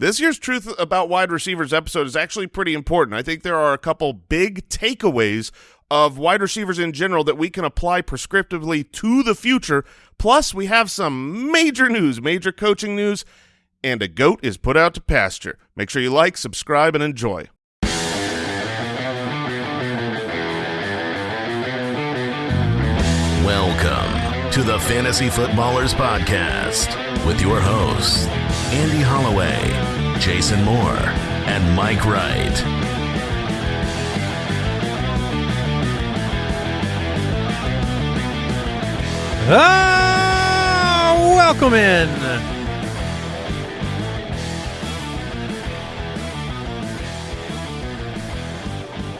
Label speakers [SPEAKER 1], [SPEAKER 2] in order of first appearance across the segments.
[SPEAKER 1] This year's Truth About Wide Receivers episode is actually pretty important. I think there are a couple big takeaways of wide receivers in general that we can apply prescriptively to the future. Plus, we have some major news, major coaching news, and a goat is put out to pasture. Make sure you like, subscribe, and enjoy.
[SPEAKER 2] Welcome to the Fantasy Footballers Podcast with your hosts, Andy Holloway, Jason Moore, and Mike Wright.
[SPEAKER 3] Ah, welcome in.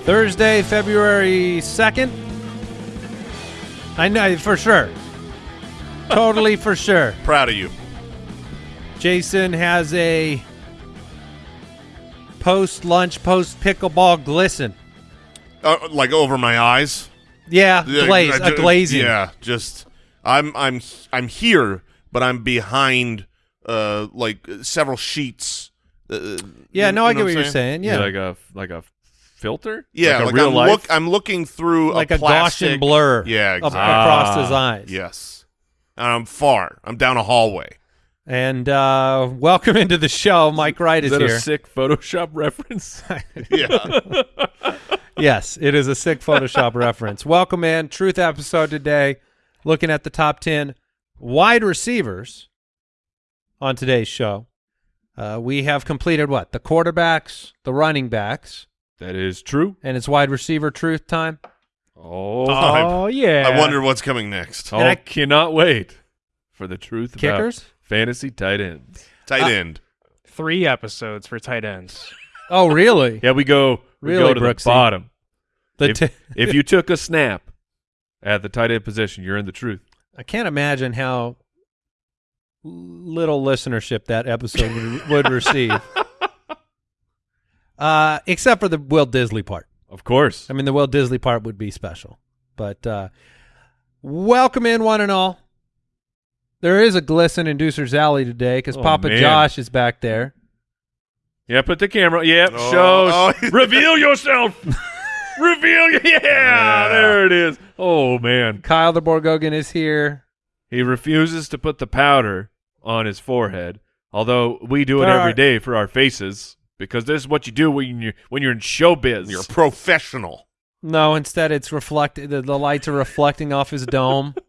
[SPEAKER 3] Thursday, February 2nd. I know for sure. Totally for sure.
[SPEAKER 1] Proud of you.
[SPEAKER 3] Jason has a post lunch, post pickleball glisten.
[SPEAKER 1] Uh, like over my eyes.
[SPEAKER 3] Yeah,
[SPEAKER 1] Yeah,
[SPEAKER 3] glaze,
[SPEAKER 1] I
[SPEAKER 3] a
[SPEAKER 1] ju-
[SPEAKER 3] glazing.
[SPEAKER 1] Yeah, just I'm I'm I'm here, but I'm behind uh like several sheets. Uh,
[SPEAKER 3] Yeah,
[SPEAKER 1] you-
[SPEAKER 3] no, I
[SPEAKER 1] you know
[SPEAKER 3] get what you're saying. Yeah,
[SPEAKER 4] like a like a filter.
[SPEAKER 1] Yeah,
[SPEAKER 4] like,
[SPEAKER 1] like,
[SPEAKER 4] a real
[SPEAKER 1] I'm
[SPEAKER 4] life.
[SPEAKER 1] look I'm looking through
[SPEAKER 3] like
[SPEAKER 1] a,
[SPEAKER 3] a,
[SPEAKER 1] plastic,
[SPEAKER 3] Gaussian blur.
[SPEAKER 1] Yeah,
[SPEAKER 3] up-
[SPEAKER 1] exactly.
[SPEAKER 3] across his
[SPEAKER 4] Ah,
[SPEAKER 3] eyes.
[SPEAKER 1] Yes, and I'm far. I'm down a hallway.
[SPEAKER 3] And uh, welcome into the show. Mike Wright is,
[SPEAKER 4] Is that
[SPEAKER 3] here.
[SPEAKER 4] a sick Photoshop reference?
[SPEAKER 1] Yeah,
[SPEAKER 3] yes, it is a sick Photoshop reference. Welcome in. Truth episode today. Looking at the top 10 wide receivers on today's show. Uh, we have completed what? The quarterbacks, the running backs,
[SPEAKER 4] that is true.
[SPEAKER 3] and it's wide receiver truth time.
[SPEAKER 4] Oh,
[SPEAKER 1] Oh,
[SPEAKER 3] yeah.
[SPEAKER 1] I wonder what's coming next.
[SPEAKER 4] oh
[SPEAKER 3] and I-
[SPEAKER 4] cannot wait for the truth about
[SPEAKER 3] Kickers?
[SPEAKER 4] Fantasy tight ends.
[SPEAKER 1] Tight
[SPEAKER 3] Uh,
[SPEAKER 1] end.
[SPEAKER 5] three episodes for tight ends.
[SPEAKER 3] Oh, really?
[SPEAKER 4] Yeah, we go we
[SPEAKER 3] Really,
[SPEAKER 4] go to
[SPEAKER 3] Brooksy?
[SPEAKER 4] the bottom.
[SPEAKER 3] The
[SPEAKER 4] if,
[SPEAKER 3] t-
[SPEAKER 4] if you took a snap at the tight end position, you're in the truth.
[SPEAKER 3] I can't imagine how little listenership that episode would, would receive. Uh, except for the Will Dissly part.
[SPEAKER 4] Of course.
[SPEAKER 3] I mean, the Will Dissly part would be special. But uh, welcome in, one and all. There is a glisten in Deucer's Alley today because
[SPEAKER 4] Oh,
[SPEAKER 3] Papa
[SPEAKER 4] man.
[SPEAKER 3] Josh is back there.
[SPEAKER 4] Yeah, put the camera. Yep,
[SPEAKER 1] Oh,
[SPEAKER 4] shows.
[SPEAKER 1] oh.
[SPEAKER 4] Reveal yourself. Reveal. Yeah,
[SPEAKER 1] Yeah.
[SPEAKER 4] there it is. Oh man,
[SPEAKER 3] Kyle the Borgogan is here.
[SPEAKER 4] he refuses to put the powder on his forehead. Although we do it
[SPEAKER 3] There
[SPEAKER 4] every
[SPEAKER 3] are-
[SPEAKER 4] day for our faces because this is what you do when you when you're in showbiz.
[SPEAKER 1] You're a professional.
[SPEAKER 3] No, instead it's reflected. The, the lights are reflecting off his dome.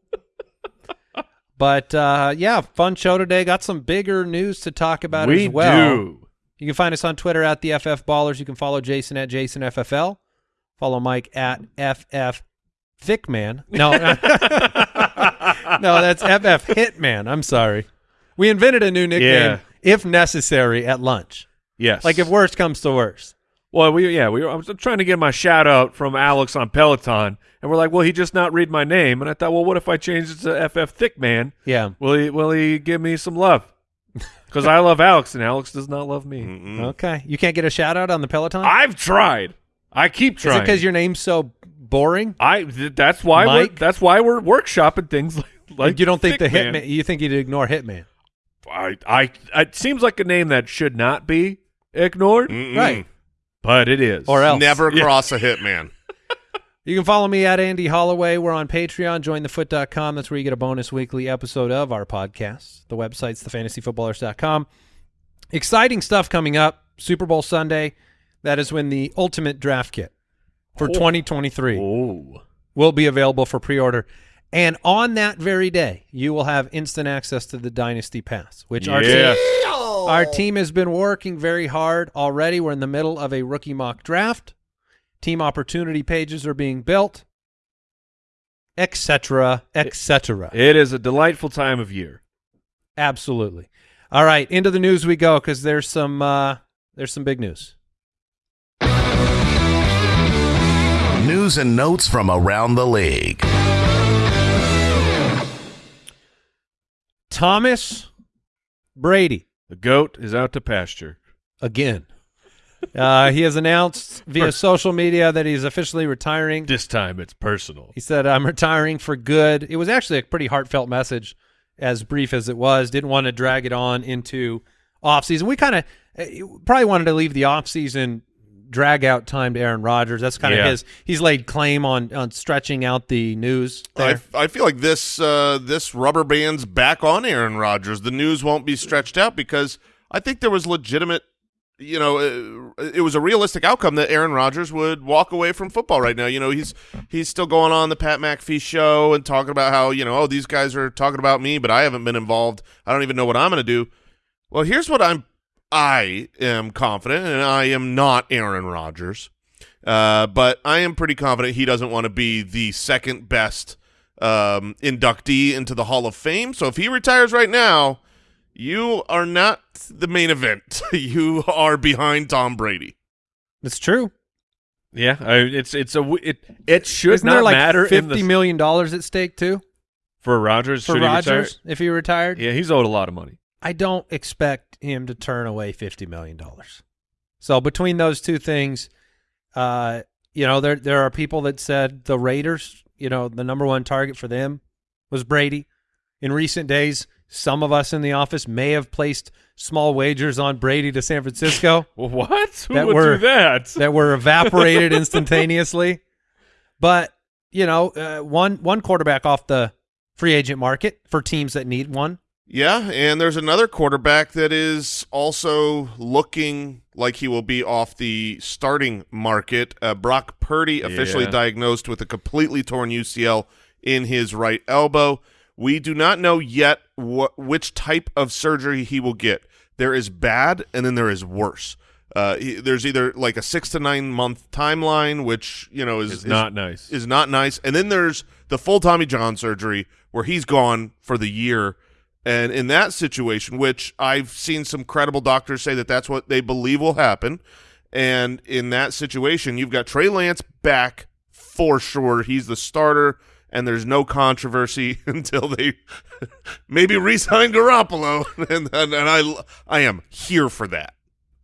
[SPEAKER 3] But uh, yeah, fun show today. Got some bigger news to talk about
[SPEAKER 4] we
[SPEAKER 3] as well.
[SPEAKER 4] do.
[SPEAKER 3] You can find us on Twitter at the FF Ballers. You can follow Jason at JasonFFL. Follow Mike at FF Thickman. No, no, that's FF Hitman. I'm sorry. We invented a new nickname,
[SPEAKER 4] Yeah.
[SPEAKER 3] if necessary, at lunch.
[SPEAKER 4] Yes.
[SPEAKER 3] Like if worst comes to worst.
[SPEAKER 4] Well, we yeah we were, I was trying to get my shout out from Alex on Peloton, and we're like, well, he just not read my name, and I thought, well, what if I change it to FF Thick Man?
[SPEAKER 3] Yeah.
[SPEAKER 4] Will he will he give me some love? Because I love Alex, and Alex does not love me.
[SPEAKER 1] Mm-mm.
[SPEAKER 3] Okay. You can't get a shout out on the Peloton?
[SPEAKER 4] I've tried. I keep
[SPEAKER 3] Is it
[SPEAKER 4] trying.
[SPEAKER 3] because your name's so boring?
[SPEAKER 4] I th- that's why we're
[SPEAKER 3] Mike?
[SPEAKER 4] that's why we're workshopping things like, like
[SPEAKER 3] you don't think the
[SPEAKER 4] Thickman.
[SPEAKER 3] Hitman? You think you'd ignore Hitman?
[SPEAKER 4] I, I it seems like a name that should not be ignored,
[SPEAKER 1] Mm-mm.
[SPEAKER 3] Right.
[SPEAKER 4] But it is.
[SPEAKER 3] Or else.
[SPEAKER 1] Never
[SPEAKER 4] Yeah.
[SPEAKER 1] cross a hitman.
[SPEAKER 3] You can follow me at Andy Holloway. We're on Patreon. Jointhefoot.com. That's where you get a bonus weekly episode of our podcast. The website's thefantasyfootballers.com. Exciting stuff coming up. Super Bowl Sunday. That is when the ultimate draft kit for 2023
[SPEAKER 4] Oh,
[SPEAKER 3] will be available for pre-order. And on that very day, you will have instant access to the Dynasty Pass, which our team,
[SPEAKER 4] yes.
[SPEAKER 3] our team has been working very hard already. We're in the middle of a rookie mock draft. Team opportunity pages are being built, etc., etc.
[SPEAKER 4] It is a delightful time of year.
[SPEAKER 3] Absolutely. All right, into the news we go because there's some uh, there's some big news.
[SPEAKER 2] News and notes from around the league.
[SPEAKER 3] Thomas Brady
[SPEAKER 4] The goat is out to pasture.
[SPEAKER 3] again. Uh, he has announced via social media that he's officially retiring.
[SPEAKER 4] This time it's personal.
[SPEAKER 3] He said, I'm retiring for good. It was actually a pretty heartfelt message, as brief as it was. Didn't want to drag it on into offseason. We kind of probably wanted to leave the offseason drag out time to Aaron Rodgers. That's kind of
[SPEAKER 4] Yeah.
[SPEAKER 3] his. He's laid claim on on stretching out the news.
[SPEAKER 1] I,
[SPEAKER 3] There.
[SPEAKER 1] I feel like this uh, this rubber band's back on Aaron Rodgers. The news won't be stretched out because I think there was legitimate, you know, uh, it was a realistic outcome that Aaron Rodgers would walk away from football right now. You know, he's he's still going on the Pat McAfee show and talking about how you know, oh, these guys are talking about me, but I haven't been involved. I don't even know what I'm going to do. Well, here's what I'm. I am confident, and I am not Aaron Rodgers. Uh, but I am pretty confident he doesn't want to be the second best um, inductee into the Hall of Fame. So if he retires right now, you are not the main event. you are behind Tom Brady.
[SPEAKER 3] It's true.
[SPEAKER 4] Yeah, I, it's it's a w- it it should
[SPEAKER 3] Isn't
[SPEAKER 4] not
[SPEAKER 3] there like
[SPEAKER 4] matter in
[SPEAKER 3] fifty
[SPEAKER 4] the,
[SPEAKER 3] million dollars at stake too
[SPEAKER 4] for Rodgers.
[SPEAKER 3] for
[SPEAKER 4] should he?
[SPEAKER 3] Rodgers if he retired?
[SPEAKER 4] Yeah, he's owed a lot of money.
[SPEAKER 3] I don't expect him to turn away fifty million dollars. So between those two things, uh, you know, there there are people that said the Raiders, you know, the number one target for them was Brady. In recent days, some of us in the office may have placed small wagers on Brady to San Francisco
[SPEAKER 4] what? Who
[SPEAKER 3] That
[SPEAKER 4] would
[SPEAKER 3] were-
[SPEAKER 4] do that?
[SPEAKER 3] that were evaporated instantaneously. But you know, uh, one one quarterback off the free agent market for teams that need one.
[SPEAKER 1] Yeah, and there's another quarterback that is also looking like he will be off the starting market. Uh, Brock Purdy officially
[SPEAKER 4] Yeah.
[SPEAKER 1] diagnosed with a completely torn UCL in his right elbow. We do not know yet what which type of surgery he will get. There is bad, and then there is worse. Uh, he, there's either like a six to nine month timeline, which you know is
[SPEAKER 4] It's not nice.
[SPEAKER 1] is not nice. And then there's the full Tommy John surgery where he's gone for the year. And in that situation, which I've seen some credible doctors say that that's what they believe will happen. And in that situation, you've got Trey Lance back for sure. He's the starter, and there's no controversy until they maybe re-sign Garoppolo. and, and, and I, I am here for that.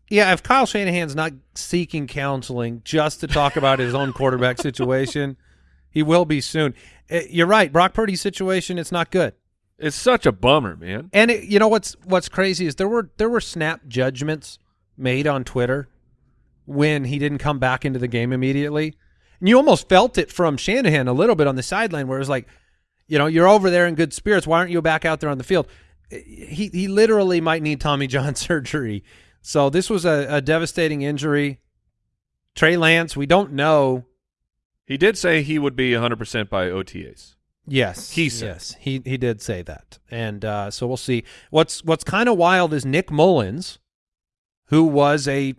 [SPEAKER 3] Yeah, if Kyle Shanahan's not seeking counseling just to talk about his own quarterback situation, he will be soon. Uh, You're right. Brock Purdy's situation it's not good.
[SPEAKER 4] It's such a bummer, man.
[SPEAKER 3] And it, you know what's what's crazy is there were there were snap judgments made on Twitter when he didn't come back into the game immediately. And you almost felt it from Shanahan a little bit on the sideline where it was like, you know, you're over there in good spirits. Why aren't you back out there on the field? He he literally might need Tommy John surgery. So this was a, a devastating injury. Trey Lance, we don't know.
[SPEAKER 4] He did say he would be 100% by OTAs.
[SPEAKER 3] Yes,
[SPEAKER 4] He said.
[SPEAKER 3] yes, he he did say that, and uh, so we'll see. What's what's kind of wild is Nick Mullens, who was a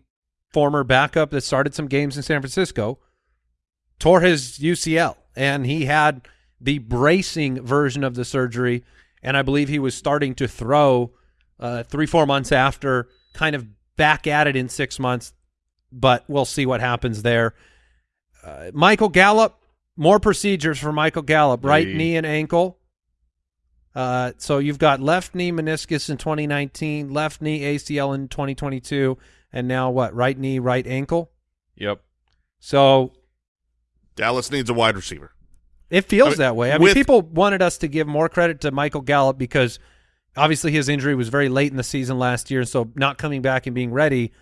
[SPEAKER 3] former backup that started some games in San Francisco, tore his UCL, and he had the bracing version of the surgery, and I believe he was starting to throw uh, three four months after, kind of back at it in six months, but we'll see what happens there. Uh, Michael Gallup, more procedures for Michael Gallup, right
[SPEAKER 4] Hey.
[SPEAKER 3] knee and ankle. Uh, so you've got left knee meniscus in 2019, left knee ACL in 2022, and now what? Right knee, right ankle.
[SPEAKER 4] Yep.
[SPEAKER 3] So
[SPEAKER 1] Dallas needs a wide receiver.
[SPEAKER 3] it feels
[SPEAKER 1] I mean,
[SPEAKER 3] that way. I mean, people wanted us to give more credit to Michael Gallup because obviously his injury was very late in the season last year, so not coming back and being ready.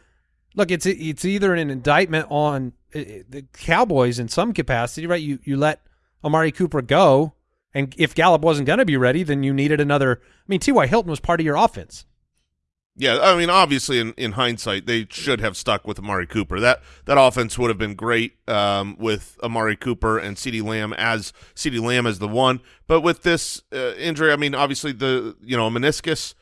[SPEAKER 3] Look, it's it's either an indictment on the Cowboys in some capacity, right? You you let Amari Cooper go, and if Gallup wasn't going to be ready, then you needed another. I mean, T.Y. Hilton was part of your offense.
[SPEAKER 1] Yeah, I mean, obviously, in, in hindsight, they should have stuck with Amari Cooper. That that offense would have been great um, with Amari Cooper and CeeDee Lamb as CeeDee Lamb as the one. But with this uh, injury, I mean, obviously the you know meniscus.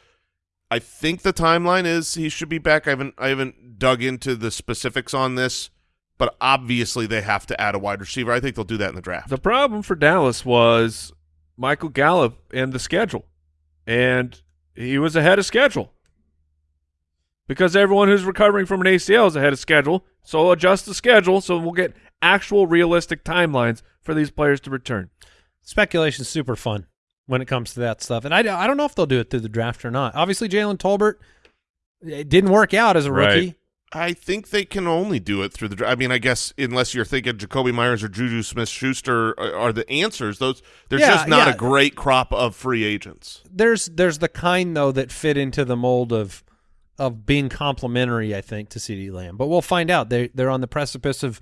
[SPEAKER 1] I think the timeline is he should be back. I haven't I haven't dug into the specifics on this, but obviously they have to add a wide receiver. I think they'll do that in the draft.
[SPEAKER 4] The problem for Dallas was Michael Gallup and the schedule. And he was ahead of schedule. Because everyone who's recovering from an ACL is ahead of schedule. So adjust the schedule so we'll get actual realistic timelines for these players to return.
[SPEAKER 3] Speculation's super fun when it comes to that stuff, and I, I don't know if they'll do it through the draft or not. Obviously, Jalen Tolbert it didn't work out as a
[SPEAKER 4] Right.
[SPEAKER 1] I think they can only do it through the. I mean, I guess unless you're thinking Jakobi Meyers or Juju Smith-Schuster are, are the answers. Those there's
[SPEAKER 3] Yeah,
[SPEAKER 1] just not
[SPEAKER 3] yeah.
[SPEAKER 1] a great crop of free agents.
[SPEAKER 3] there's there's the kind though that fit into the mold of of being complimentary, I think, to CeeDee Lamb. But we'll find out. They they're on the precipice of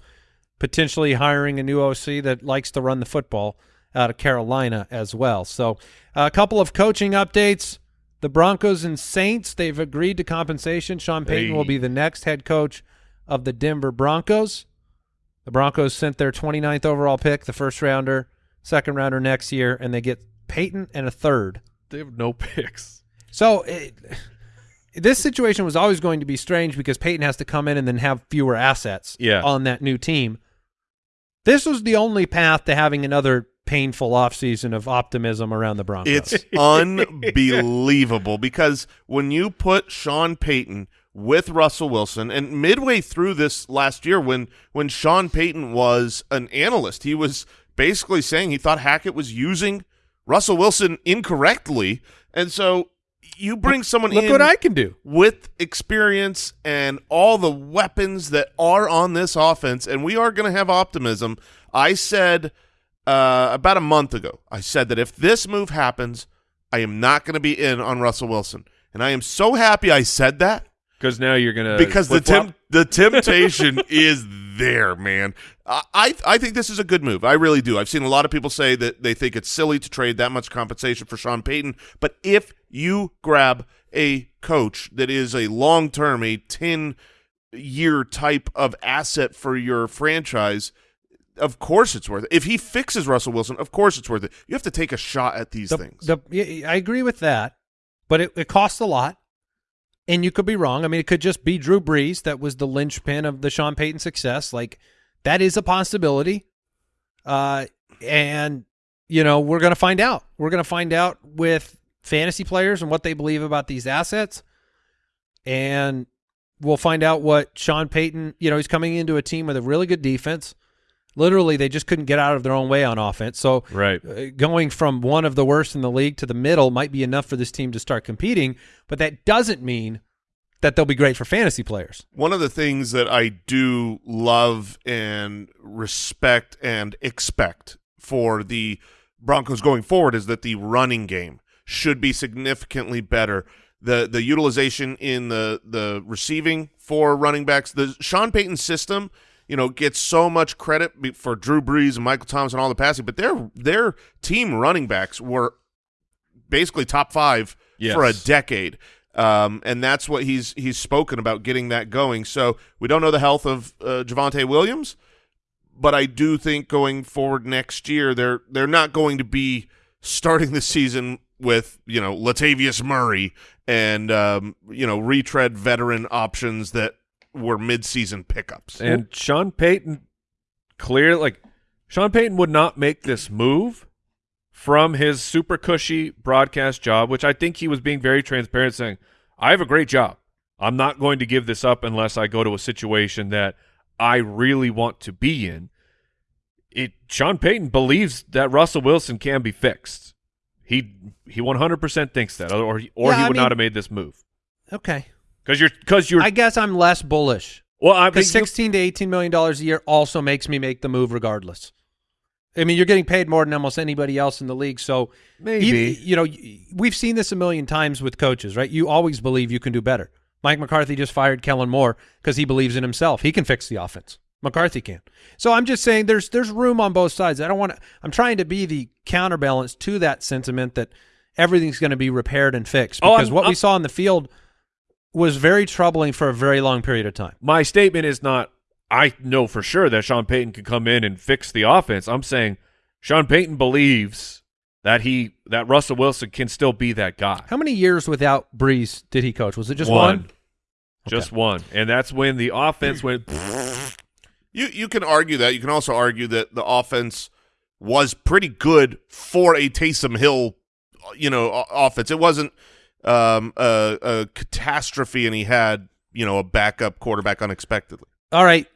[SPEAKER 3] potentially hiring a new OC that likes to run the football out of Carolina as well. So a couple of coaching updates. The Broncos and Saints, they've agreed to compensation. Sean Payton
[SPEAKER 4] Hey.
[SPEAKER 3] will be the next head coach of the Denver Broncos. The Broncos sent their 29th overall pick, the first rounder, second rounder next year, and they get Payton and a third.
[SPEAKER 4] They have no picks.
[SPEAKER 3] So it, this situation was always going to be strange because Payton has to come in and then have fewer assets
[SPEAKER 4] Yeah.
[SPEAKER 3] on that new team. This was the only path to having another painful offseason of optimism around the Broncos.
[SPEAKER 1] It's unbelievable because when you put Sean Payton with Russell Wilson, and midway through this last year, when when Sean Payton was an analyst, he was basically saying he thought Hackett was using Russell Wilson incorrectly, and so you bring someone
[SPEAKER 3] Look
[SPEAKER 1] in
[SPEAKER 3] what I can do.
[SPEAKER 1] with experience and all the weapons that are on this offense, and we are going to have optimism. I said uh, about a month ago, I said that if this move happens, I am not going to be in on Russell Wilson, and I am so happy I said that
[SPEAKER 4] Because now you're gonna
[SPEAKER 1] because the temp- the temptation is there, man. I, I I think this is a good move. I really do. I've seen a lot of people say that they think it's silly to trade that much compensation for Sean Payton, but if you grab a coach that is a long term, a ten year type of asset for your franchise. Of course, it's worth it. If he fixes Russell Wilson, of course it's worth it. You have to take a shot at these
[SPEAKER 3] The,
[SPEAKER 1] things.
[SPEAKER 3] the, I agree with that, but it, it costs a lot, and you could be wrong. I mean, it could just be Drew Brees that was the linchpin of the Sean Payton success. Like that is a possibility, uh, and you know we're going to find out. We're going to find out with fantasy players and what they believe about these assets, and we'll find out what Sean Payton. You know, he's coming into a team with a really good defense. Literally, they just couldn't get out of their own way on offense. So
[SPEAKER 4] right.
[SPEAKER 3] uh, going from one of the worst in the league to the middle might be enough for this team to start competing, but that doesn't mean that they'll be great for fantasy players.
[SPEAKER 1] One of the things that I do love and respect and expect for the Broncos going forward is that the running game should be significantly better. The the utilization in the the receiving for running backs, the Sean Payton system, you know, gets so much credit for Drew Brees and Michael Thomas and all the passing, but their their team running backs were basically top five
[SPEAKER 4] Yes.
[SPEAKER 1] for a decade. Um, and that's what he's he's spoken about getting that going. So we don't know the health of uh, Javonte Williams, but I do think going forward next year, they're they're not going to be starting the season with you know Latavius Murray and um, you know retread veteran options that were midseason pickups.
[SPEAKER 4] And Sean Payton, clear like Sean Payton would not make this move from his super cushy broadcast job, which I think he was being very transparent, saying, "I have a great job. I'm not going to give this up unless I go to a situation that I really want to be in." It Sean Payton believes that Russell Wilson can be fixed. He he 100% thinks that, or he, or
[SPEAKER 3] Yeah,
[SPEAKER 4] he
[SPEAKER 3] I
[SPEAKER 4] would
[SPEAKER 3] mean-
[SPEAKER 4] not have made this move
[SPEAKER 3] Okay.
[SPEAKER 4] Because you're because you're
[SPEAKER 3] I guess I'm less bullish
[SPEAKER 4] well. I
[SPEAKER 3] because
[SPEAKER 4] think
[SPEAKER 3] 16 to 18 million dollars a year also makes me make the move regardless. I mean, you're getting paid more than almost anybody else in the league, so
[SPEAKER 4] Maybe.
[SPEAKER 3] you, you know we've seen this a million times with coaches, right? You always believe you can do better. Mike McCarthy just fired Kellen Moore because he believes in himself. He can fix the offense. McCarthy can. So I'm just saying there's there's room on both sides. I don't want to. I'm trying to be the counterbalance to that sentiment that everything's going to be repaired and fixed
[SPEAKER 4] Oh,
[SPEAKER 3] because
[SPEAKER 4] I'm-
[SPEAKER 3] what we saw in the field was very troubling for a very long period of time.
[SPEAKER 4] my statement is not I know for sure that Sean Payton can come in and fix the offense. I'm saying Sean Payton believes that he that Russell Wilson can still be that guy.
[SPEAKER 3] How many years without Brees did he coach? Was it just one?
[SPEAKER 4] Just one. And that's when the offense went
[SPEAKER 1] You you can argue that. You can also argue that the offense was pretty good for a Taysom Hill, you know, offense. It wasn't um, a, a catastrophe, and he had you know a backup quarterback unexpectedly.
[SPEAKER 3] All right.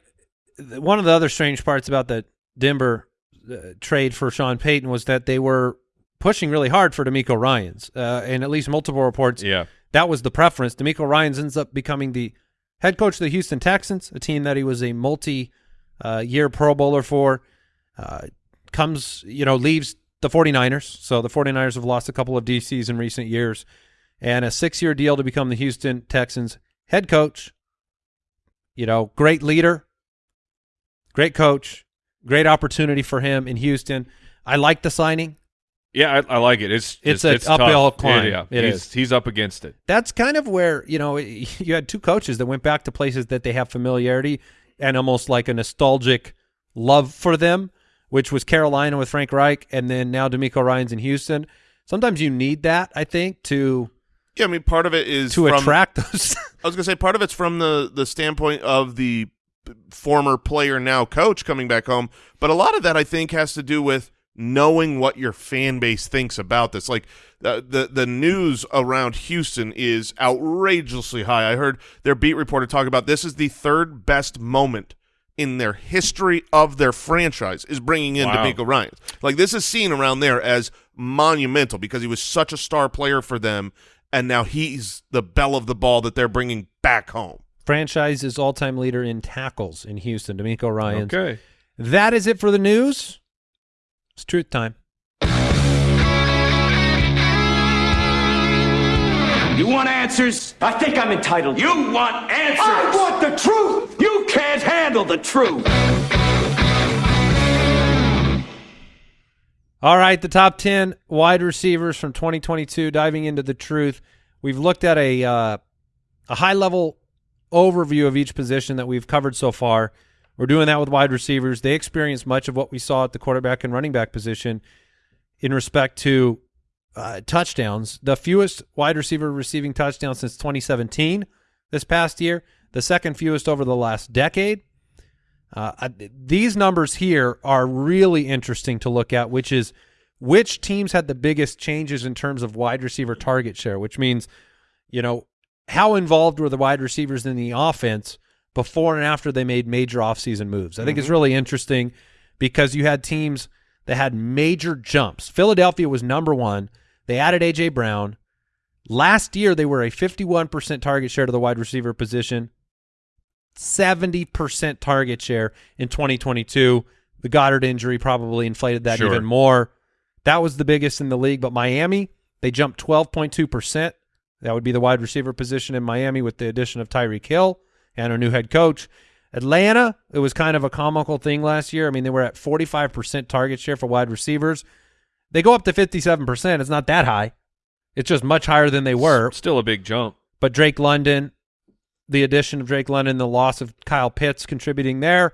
[SPEAKER 3] One of the other strange parts about the Denver uh, trade for Sean Payton was that they were pushing really hard for DeMeco Ryans, uh, and at least multiple reports
[SPEAKER 4] Yeah.
[SPEAKER 3] that was the preference. DeMeco Ryans ends up becoming the head coach of the Houston Texans, a team that he was a multi-year Pro Bowler for. Uh, comes, you know, leaves the 49ers. So the 49ers have lost a couple of DCs in recent years. And a six-year deal to become the Houston Texans head coach, you know, great leader, great coach, great opportunity for him in Houston. I like the signing.
[SPEAKER 4] Yeah, I, I like it. It's
[SPEAKER 3] It's
[SPEAKER 4] just-
[SPEAKER 3] an uphill
[SPEAKER 4] tough.
[SPEAKER 3] climb.
[SPEAKER 4] Yeah, yeah.
[SPEAKER 3] It
[SPEAKER 4] he's,
[SPEAKER 3] is.
[SPEAKER 4] He's up against it.
[SPEAKER 3] That's kind of where, you know, you had two coaches that went back to places that they have familiarity and almost like a nostalgic love for them, which was Carolina with Frank Reich and then now DeMeco Ryans in Houston. Sometimes you need that, I think, to
[SPEAKER 1] Yeah, I mean, part of it is
[SPEAKER 3] to
[SPEAKER 1] from,
[SPEAKER 3] attract those.
[SPEAKER 1] I was gonna say part of it's from the the standpoint of the former player now coach coming back home, but a lot of that I think has to do with knowing what your fan base thinks about this. Like the the, the news around Houston is outrageously high. I heard their beat reporter talk about this is the third best moment in their history of their franchise is bringing in
[SPEAKER 4] Wow.
[SPEAKER 1] DeMeco Ryan. Like this is seen around there as monumental because he was such a star player for them, and now he's the belle of the ball that they're bringing back home.
[SPEAKER 3] Franchise's all-time leader in tackles in Houston, DeMeco Ryan.
[SPEAKER 4] Okay.
[SPEAKER 3] That is it for the news. It's truth time.
[SPEAKER 6] You want answers?
[SPEAKER 7] I think I'm entitled.
[SPEAKER 6] You want answers?
[SPEAKER 7] I want the truth.
[SPEAKER 6] You can't handle the truth.
[SPEAKER 3] All right, the top 10 wide receivers from 2022 diving into the truth. We've looked at a uh, a high-level overview of each position that we've covered so far. We're doing that with wide receivers. They experience much of what we saw at the quarterback and running back position in respect to uh, touchdowns. The fewest wide receiver receiving touchdowns since 2017 this past year, the second fewest over the last decade. Uh, these numbers here are really interesting to look at, which is which teams had the biggest changes in terms of wide receiver target share, which means, you know, how involved were the wide receivers in the offense before and after they made major offseason moves. I think it's really interesting because you had teams that had major jumps. Philadelphia was number one. They added A.J. Brown. Last year, they were a 51% target share to the wide receiver position. 70% target share in 2022. The Goedert injury probably inflated that
[SPEAKER 4] Sure.
[SPEAKER 3] even more. That was the biggest in the league. But Miami, they jumped 12.2%. That would be the wide receiver position in Miami with the addition of Tyreek Hill and a new head coach. Atlanta, it was kind of a comical thing last year. I mean, they were at 45% target share for wide receivers. They go up to 57%. It's not that high. It's just much higher than they were.
[SPEAKER 4] Still a big jump.
[SPEAKER 3] But Drake London, the addition of Drake London, the loss of Kyle Pitts contributing there,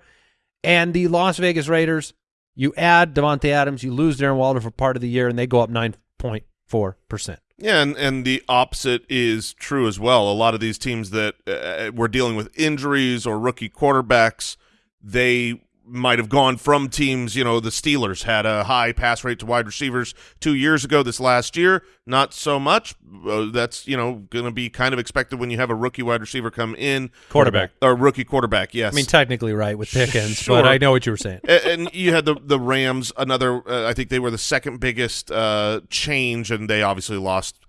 [SPEAKER 3] and the Las Vegas Raiders, you add Davante Adams, you lose Darren Waller for part of the year, and they go up 9.4%.
[SPEAKER 1] Yeah, and, and the opposite is true as well. A lot of these teams that uh, were dealing with injuries or rookie quarterbacks, they might have gone from teams, you know, the Steelers had a high pass rate to wide receivers two years ago. This last year, not so much. Uh, that's, you know, going to be kind of expected when you have a rookie wide receiver come in.
[SPEAKER 3] Quarterback.
[SPEAKER 1] Or rookie quarterback, yes.
[SPEAKER 3] I mean, technically right with Pickens,
[SPEAKER 1] Sure.
[SPEAKER 3] but I know what you were saying.
[SPEAKER 1] A- and you had the the Rams. Another, uh, I think they were the second biggest uh, change, and they obviously lost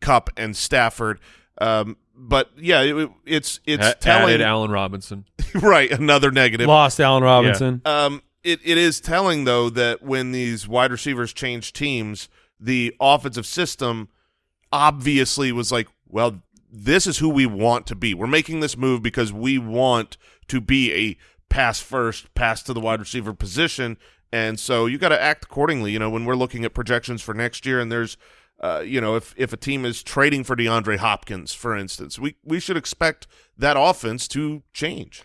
[SPEAKER 1] Kupp and Stafford. Um, but yeah, it, it's it's
[SPEAKER 4] A-
[SPEAKER 1] telling,
[SPEAKER 4] added Allen Robinson.
[SPEAKER 1] right? Another negative.
[SPEAKER 3] Lost Allen Robinson.
[SPEAKER 1] Um, it it is telling though that when these wide receivers change teams, the offensive system obviously was like, well, this is who we want to be. We're making this move because we want to be a pass first, pass to the wide receiver position, and so you got to act accordingly. You know, when we're looking at projections for next year, and there's uh, you know, if if a team is trading for DeAndre Hopkins, for instance, we we should expect that offense to change.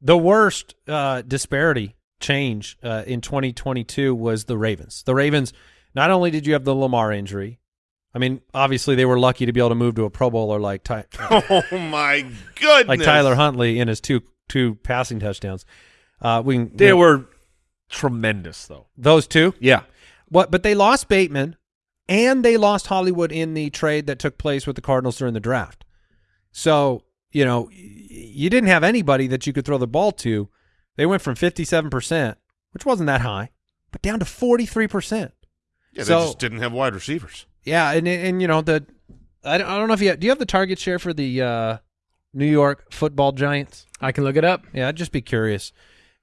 [SPEAKER 3] The worst uh, disparity change uh, in 2022 was the Ravens. The Ravens, not only did you have the Lamar injury, I mean, obviously they were lucky to be able to move to a Pro Bowler like Ty-
[SPEAKER 1] Oh my goodness!
[SPEAKER 3] like Tyler Huntley in his two two passing touchdowns. Uh, we can,
[SPEAKER 4] They were tremendous, though.
[SPEAKER 3] those two.
[SPEAKER 4] Yeah.
[SPEAKER 3] What? But they lost Bateman, and they lost Hollywood in the trade that took place with the Cardinals during the draft. So you know, you didn't have anybody that you could throw the ball to. They went from fifty-seven percent, which wasn't that high, but down to forty-three percent.
[SPEAKER 1] Yeah, they
[SPEAKER 3] So-
[SPEAKER 1] just didn't have wide receivers.
[SPEAKER 3] Yeah, and and you know the, I don't, I don't know if you do you have the target share for the uh, New York Football Giants.
[SPEAKER 5] I can look it up.
[SPEAKER 3] Yeah, I'd just be curious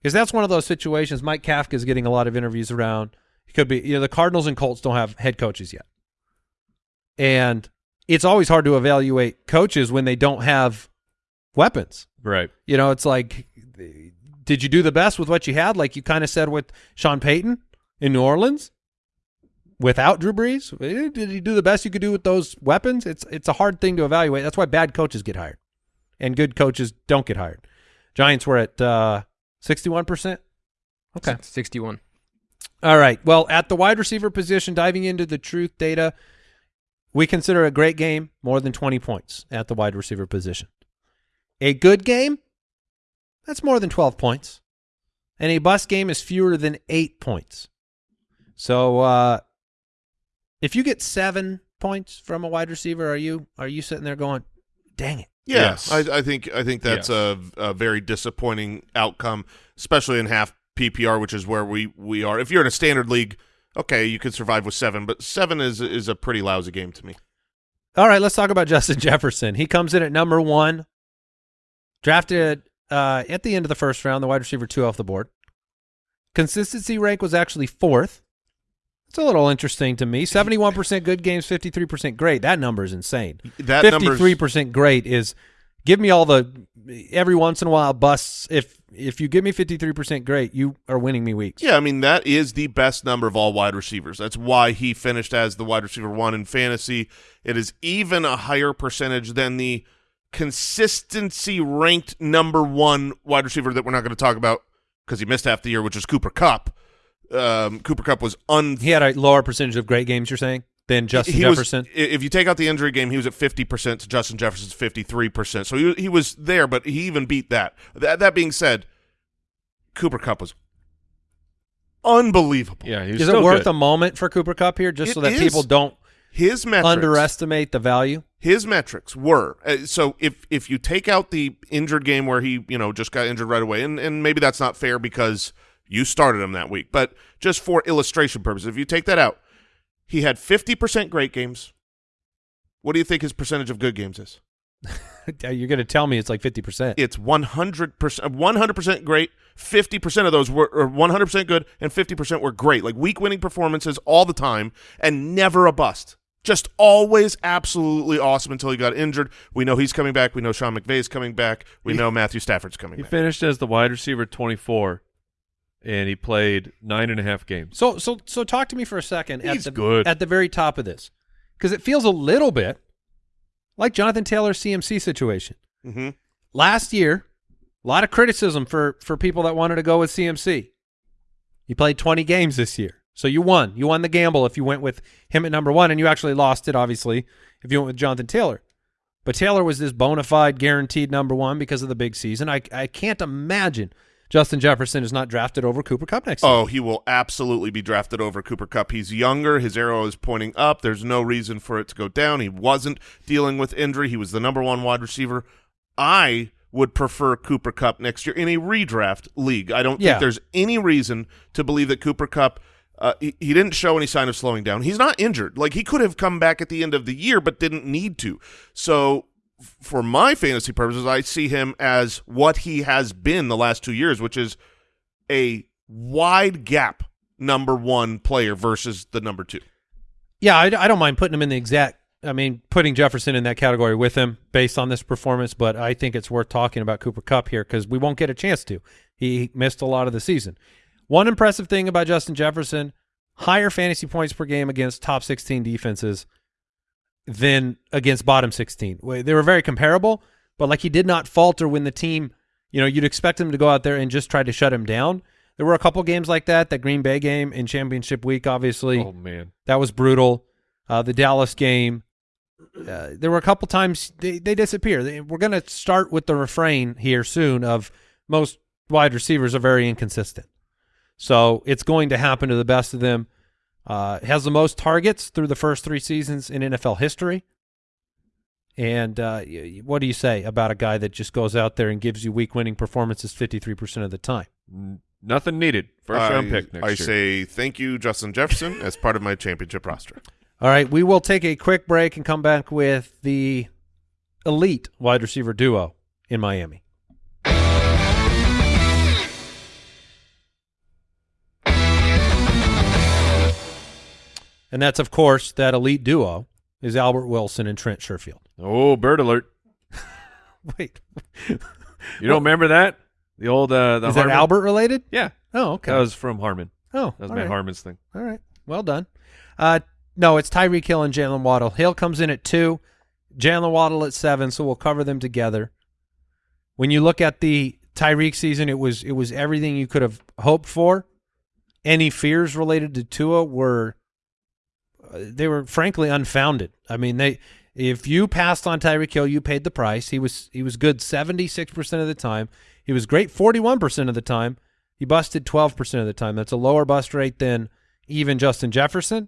[SPEAKER 3] because that's one of those situations. Mike Kafka is getting a lot of interviews around. It could be you know the Cardinals and Colts don't have head coaches yet, and it's always hard to evaluate coaches when they don't have weapons.
[SPEAKER 4] Right.
[SPEAKER 3] You know, it's like, did you do the best with what you had? Like you kind of said with Sean Payton in New Orleans without Drew Brees. Eh, Did you do the best you could do with those weapons? It's it's a hard thing to evaluate. That's why bad coaches get hired, and good coaches don't get hired. Giants were at sixty-one percent. Okay.
[SPEAKER 8] 61.
[SPEAKER 3] All right. Well, at the wide receiver position, diving into the truth data, we consider a great game more than 20 points at the wide receiver position. A good game, that's more than 12 points. And a bust game is fewer than eight points. So uh, if you get seven points from a wide receiver, are you are you sitting there going, dang it?
[SPEAKER 1] Yeah,
[SPEAKER 4] Yes.
[SPEAKER 1] I, I think I think that's a, a very disappointing outcome, especially in half PPR, which is where we, we are. If you're in a standard league, okay, you could survive with seven, but seven is is a pretty lousy game to me.
[SPEAKER 3] All right, let's talk about Justin Jefferson. He comes in at number one, drafted uh, at the end of the first round, the wide receiver two off the board. Consistency rank was actually fourth. It's a little interesting to me. Seventy-one percent good games, fifty-three percent great. That number is insane.
[SPEAKER 1] That
[SPEAKER 3] Fifty-three percent great is give me all the every once in a while busts. If if you give me fifty-three percent great, you are winning me weeks.
[SPEAKER 1] Yeah, I mean that is the best number of all wide receivers. That's why he finished as the wide receiver one in fantasy. It is even a higher percentage than the consistency ranked number one wide receiver that we're not going to talk about because he missed half the year, which is Cooper Kupp. Um, Cooper Kupp was un.
[SPEAKER 3] He had a lower percentage of great games. You're saying than Justin
[SPEAKER 1] he was-
[SPEAKER 3] Jefferson.
[SPEAKER 1] i- if you take out the injury game, he was at fifty percent to Justin Jefferson's fifty-three percent. So he he was there, but he even beat that. That that being said, Cooper Kupp was unbelievable.
[SPEAKER 4] Yeah, he's
[SPEAKER 3] Is it worth
[SPEAKER 4] good.
[SPEAKER 3] a moment for Cooper Kupp here, just
[SPEAKER 1] It
[SPEAKER 3] so that
[SPEAKER 1] is.
[SPEAKER 3] people don't
[SPEAKER 1] His metrics
[SPEAKER 3] underestimate the value?
[SPEAKER 1] his metrics were uh, so if if you take out the injured game where he you know just got injured right away and and maybe that's not fair because you started him that week but just for illustration purposes if you take that out he had 50% great games. What do you think his percentage of good games is?
[SPEAKER 3] You're going to tell me it's like 50%.
[SPEAKER 1] it's 100% 100% great 50% of those were or 100% good and 50% were great like week winning performances all the time and never a bust. Just always absolutely awesome until he got injured. We know he's coming back. We know Sean McVay is coming back. We know Matthew Stafford's coming back.
[SPEAKER 4] He
[SPEAKER 1] back.
[SPEAKER 4] finished as the wide receiver 24, and he played nine and a half games.
[SPEAKER 3] So so so talk to me for a second at
[SPEAKER 4] He's
[SPEAKER 3] the
[SPEAKER 4] good.
[SPEAKER 3] at the very top of this. Cuz it feels a little bit like Jonathan Taylor's CMC situation.
[SPEAKER 1] hmm
[SPEAKER 3] Last year, a lot of criticism for for people that wanted to go with CMC. You played 20 games this year. So you won. You won the gamble if you went with him at number 1 and you actually lost it obviously if you went with Jonathan Taylor. But Taylor was this bona fide guaranteed number 1 because of the big season. I I can't imagine Justin Jefferson is not drafted over Cooper Kupp next year.
[SPEAKER 1] Oh, he will absolutely be drafted over Cooper Kupp. He's younger. His arrow is pointing up. There's no reason for it to go down. He wasn't dealing with injury. He was the number one wide receiver. I would prefer Cooper Kupp next year in a redraft league. I don't
[SPEAKER 3] Yeah.
[SPEAKER 1] think there's any reason to believe that Cooper Kupp. Uh, he, he didn't show any sign of slowing down. He's not injured. Like he could have come back at the end of the year, but didn't need to. So for my fantasy purposes, I see him as what he has been the last two years, which is a wide gap number one player versus the number two.
[SPEAKER 3] Yeah, I, I don't mind putting him in the exact. I mean, putting Jefferson in that category with him based on this performance, but I think it's worth talking about Cooper Kupp here because we won't get a chance to. He missed a lot of the season. One impressive thing about Justin Jefferson: higher fantasy points per game against top 16 defenses than against bottom 16. They were very comparable, but like he did not falter when the team, you know, you'd expect him to go out there and just try to shut him down. There were a couple games like that. That Green Bay game in championship week, obviously.
[SPEAKER 4] Oh man,
[SPEAKER 3] That was brutal. Uh, the Dallas game. Uh, there were a couple times they, they disappear. They, we're going to start with the refrain here soon of most wide receivers are very inconsistent. So it's going to happen to the best of them. Uh, has the most targets through the first three seasons in NFL history. And uh, what do you say about a guy that just goes out there and gives you week winning performances 53% of the time?
[SPEAKER 4] Nothing needed. First
[SPEAKER 1] I,
[SPEAKER 4] round pick next
[SPEAKER 1] I
[SPEAKER 4] year.
[SPEAKER 1] say thank you, Justin Jefferson, as part of my championship roster.
[SPEAKER 3] All right, we will take a quick break and come back with the elite wide receiver duo in Miami. And that's, of course, that elite duo is Albert Wilson and Trent Sherfield.
[SPEAKER 4] oh, bird alert!
[SPEAKER 3] Wait,
[SPEAKER 4] You don't remember that? The old uh, the
[SPEAKER 3] is that Albert related?
[SPEAKER 4] Yeah,
[SPEAKER 3] Oh, okay.
[SPEAKER 4] that was from Harmon.
[SPEAKER 3] oh,
[SPEAKER 4] That was Matt
[SPEAKER 3] right.
[SPEAKER 4] Harmon's thing.
[SPEAKER 3] All right. Well done. Uh, no, it's Tyreek Hill and Jaylen Waddle. Hill comes in at two, Jaylen Waddle at seven, so we'll cover them together. When you look at the Tyreek season, it was it was everything you could have hoped for. Any fears related to Tua were they were frankly unfounded. I mean, they if you passed on Tyreek Hill, you paid the price. He was he was good 76% of the time. He was great 41% of the time. He busted 12% of the time. That's a lower bust rate than even Justin Jefferson.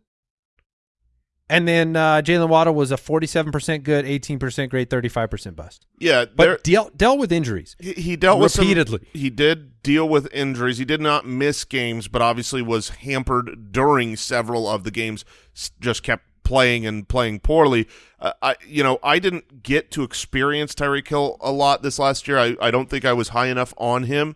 [SPEAKER 3] And then uh, Jaylen Waddle was a 47% good, 18% great, 35% bust.
[SPEAKER 1] Yeah,
[SPEAKER 3] But deal, dealt with injuries.
[SPEAKER 1] he, he dealt with some-
[SPEAKER 3] repeatedly.
[SPEAKER 1] he did deal with injuries. He did not miss games, but obviously was hampered during several of the games. Just kept playing and playing poorly. Uh, I, you know, I didn't get to experience Tyreek Hill a lot this last year. I, I don't think I was high enough on him.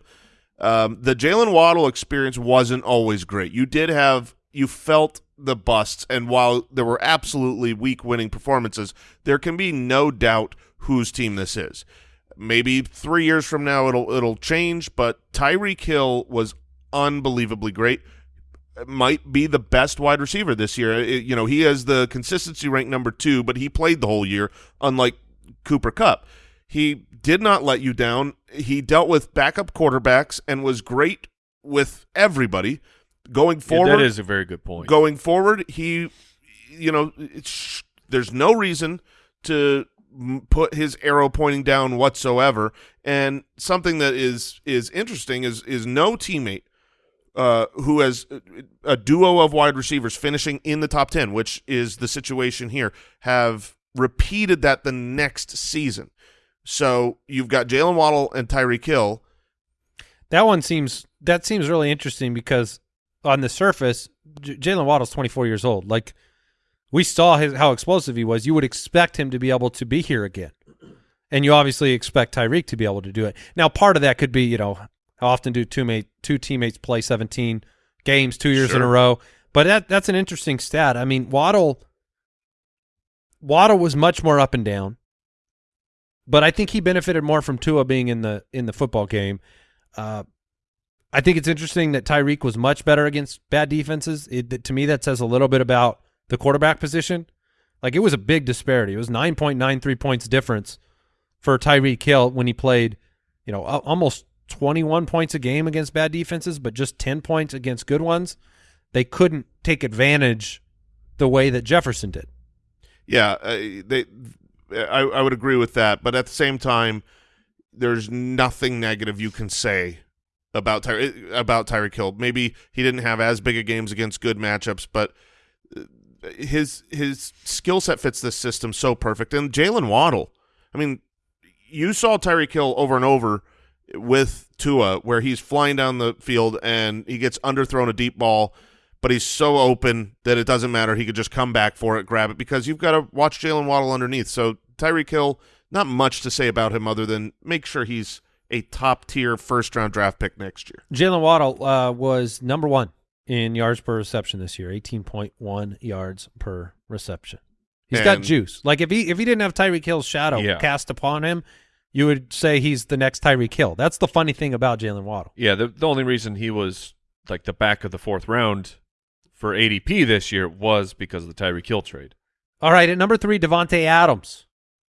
[SPEAKER 1] Um, the Jaylen Waddle experience wasn't always great. You did have you felt the busts, and while there were absolutely week winning performances, there can be no doubt whose team this is. Maybe three years from now it'll it'll change, but Tyreek Hill was unbelievably great. Might be the best wide receiver this year. It- you know, he has the consistency rank number two, but he played the whole year, unlike Cooper Kupp. He did not let you down. He dealt with backup quarterbacks and was great with everybody. Going
[SPEAKER 4] Yeah,
[SPEAKER 1] forward,
[SPEAKER 4] that is a very good point.
[SPEAKER 1] going forward, he, you know, it's, there's no reason to put his arrow pointing down whatsoever. And something that is is interesting is is no teammate uh, who has a duo of wide receivers finishing in the top ten, which is the situation here, have repeated that the next season. So you've got Jaylen Waddle and Tyreek Hill.
[SPEAKER 3] That one seems that seems really interesting because on the surface, J- Jaylen Waddle's 24 years old. Like we saw his how explosive he was. You would expect him to be able to be here again, and you obviously expect Tyreek to be able to do it. Now, part of that could be you know how often do two mate two teammates play 17 games two years in a row? But that that's an interesting stat. I mean, Waddle Waddle was much more up and down, but I think he benefited more from Tua being in the in the football game. Uh, I think it's interesting that Tyreek was much better against bad defenses. It, to me, that says a little bit about the quarterback position. Like it was a big disparity. It was nine point nine three points difference for Tyreek Hill when he played, you know, almost twenty one points a game against bad defenses, but just ten points against good ones. They couldn't take advantage the way that Jefferson did.
[SPEAKER 1] Yeah, uh, they. I, I would agree with that, but at the same time, there's nothing negative you can say about Ty- about Tyreek Hill. Maybe he didn't have as big a games against good matchups, but uh, his his skill set fits this system so perfect. And Jaylen Waddle, I mean, you saw Tyreek Hill over and over with Tua, where he's flying down the field and he gets underthrown a deep ball, but he's so open that it doesn't matter. He could just come back for it, grab it, because you've got to watch Jaylen Waddle underneath. So Tyreek Hill, not much to say about him other than make sure he's a top tier first round draft pick next year.
[SPEAKER 3] Jaylen Waddle uh, was number one in yards per reception this year, eighteen point one yards per reception. He's got juice. Like if he if he didn't have Tyreek Hill's shadow
[SPEAKER 4] Yeah.
[SPEAKER 3] cast upon him, you would say he's the next Tyreek Hill. That's the funny thing about Jaylen Waddle.
[SPEAKER 4] Yeah, the the only reason he was like the back of the fourth round for ADP this year was because of the Tyreek Hill trade.
[SPEAKER 3] All right, at number three, Davante Adams.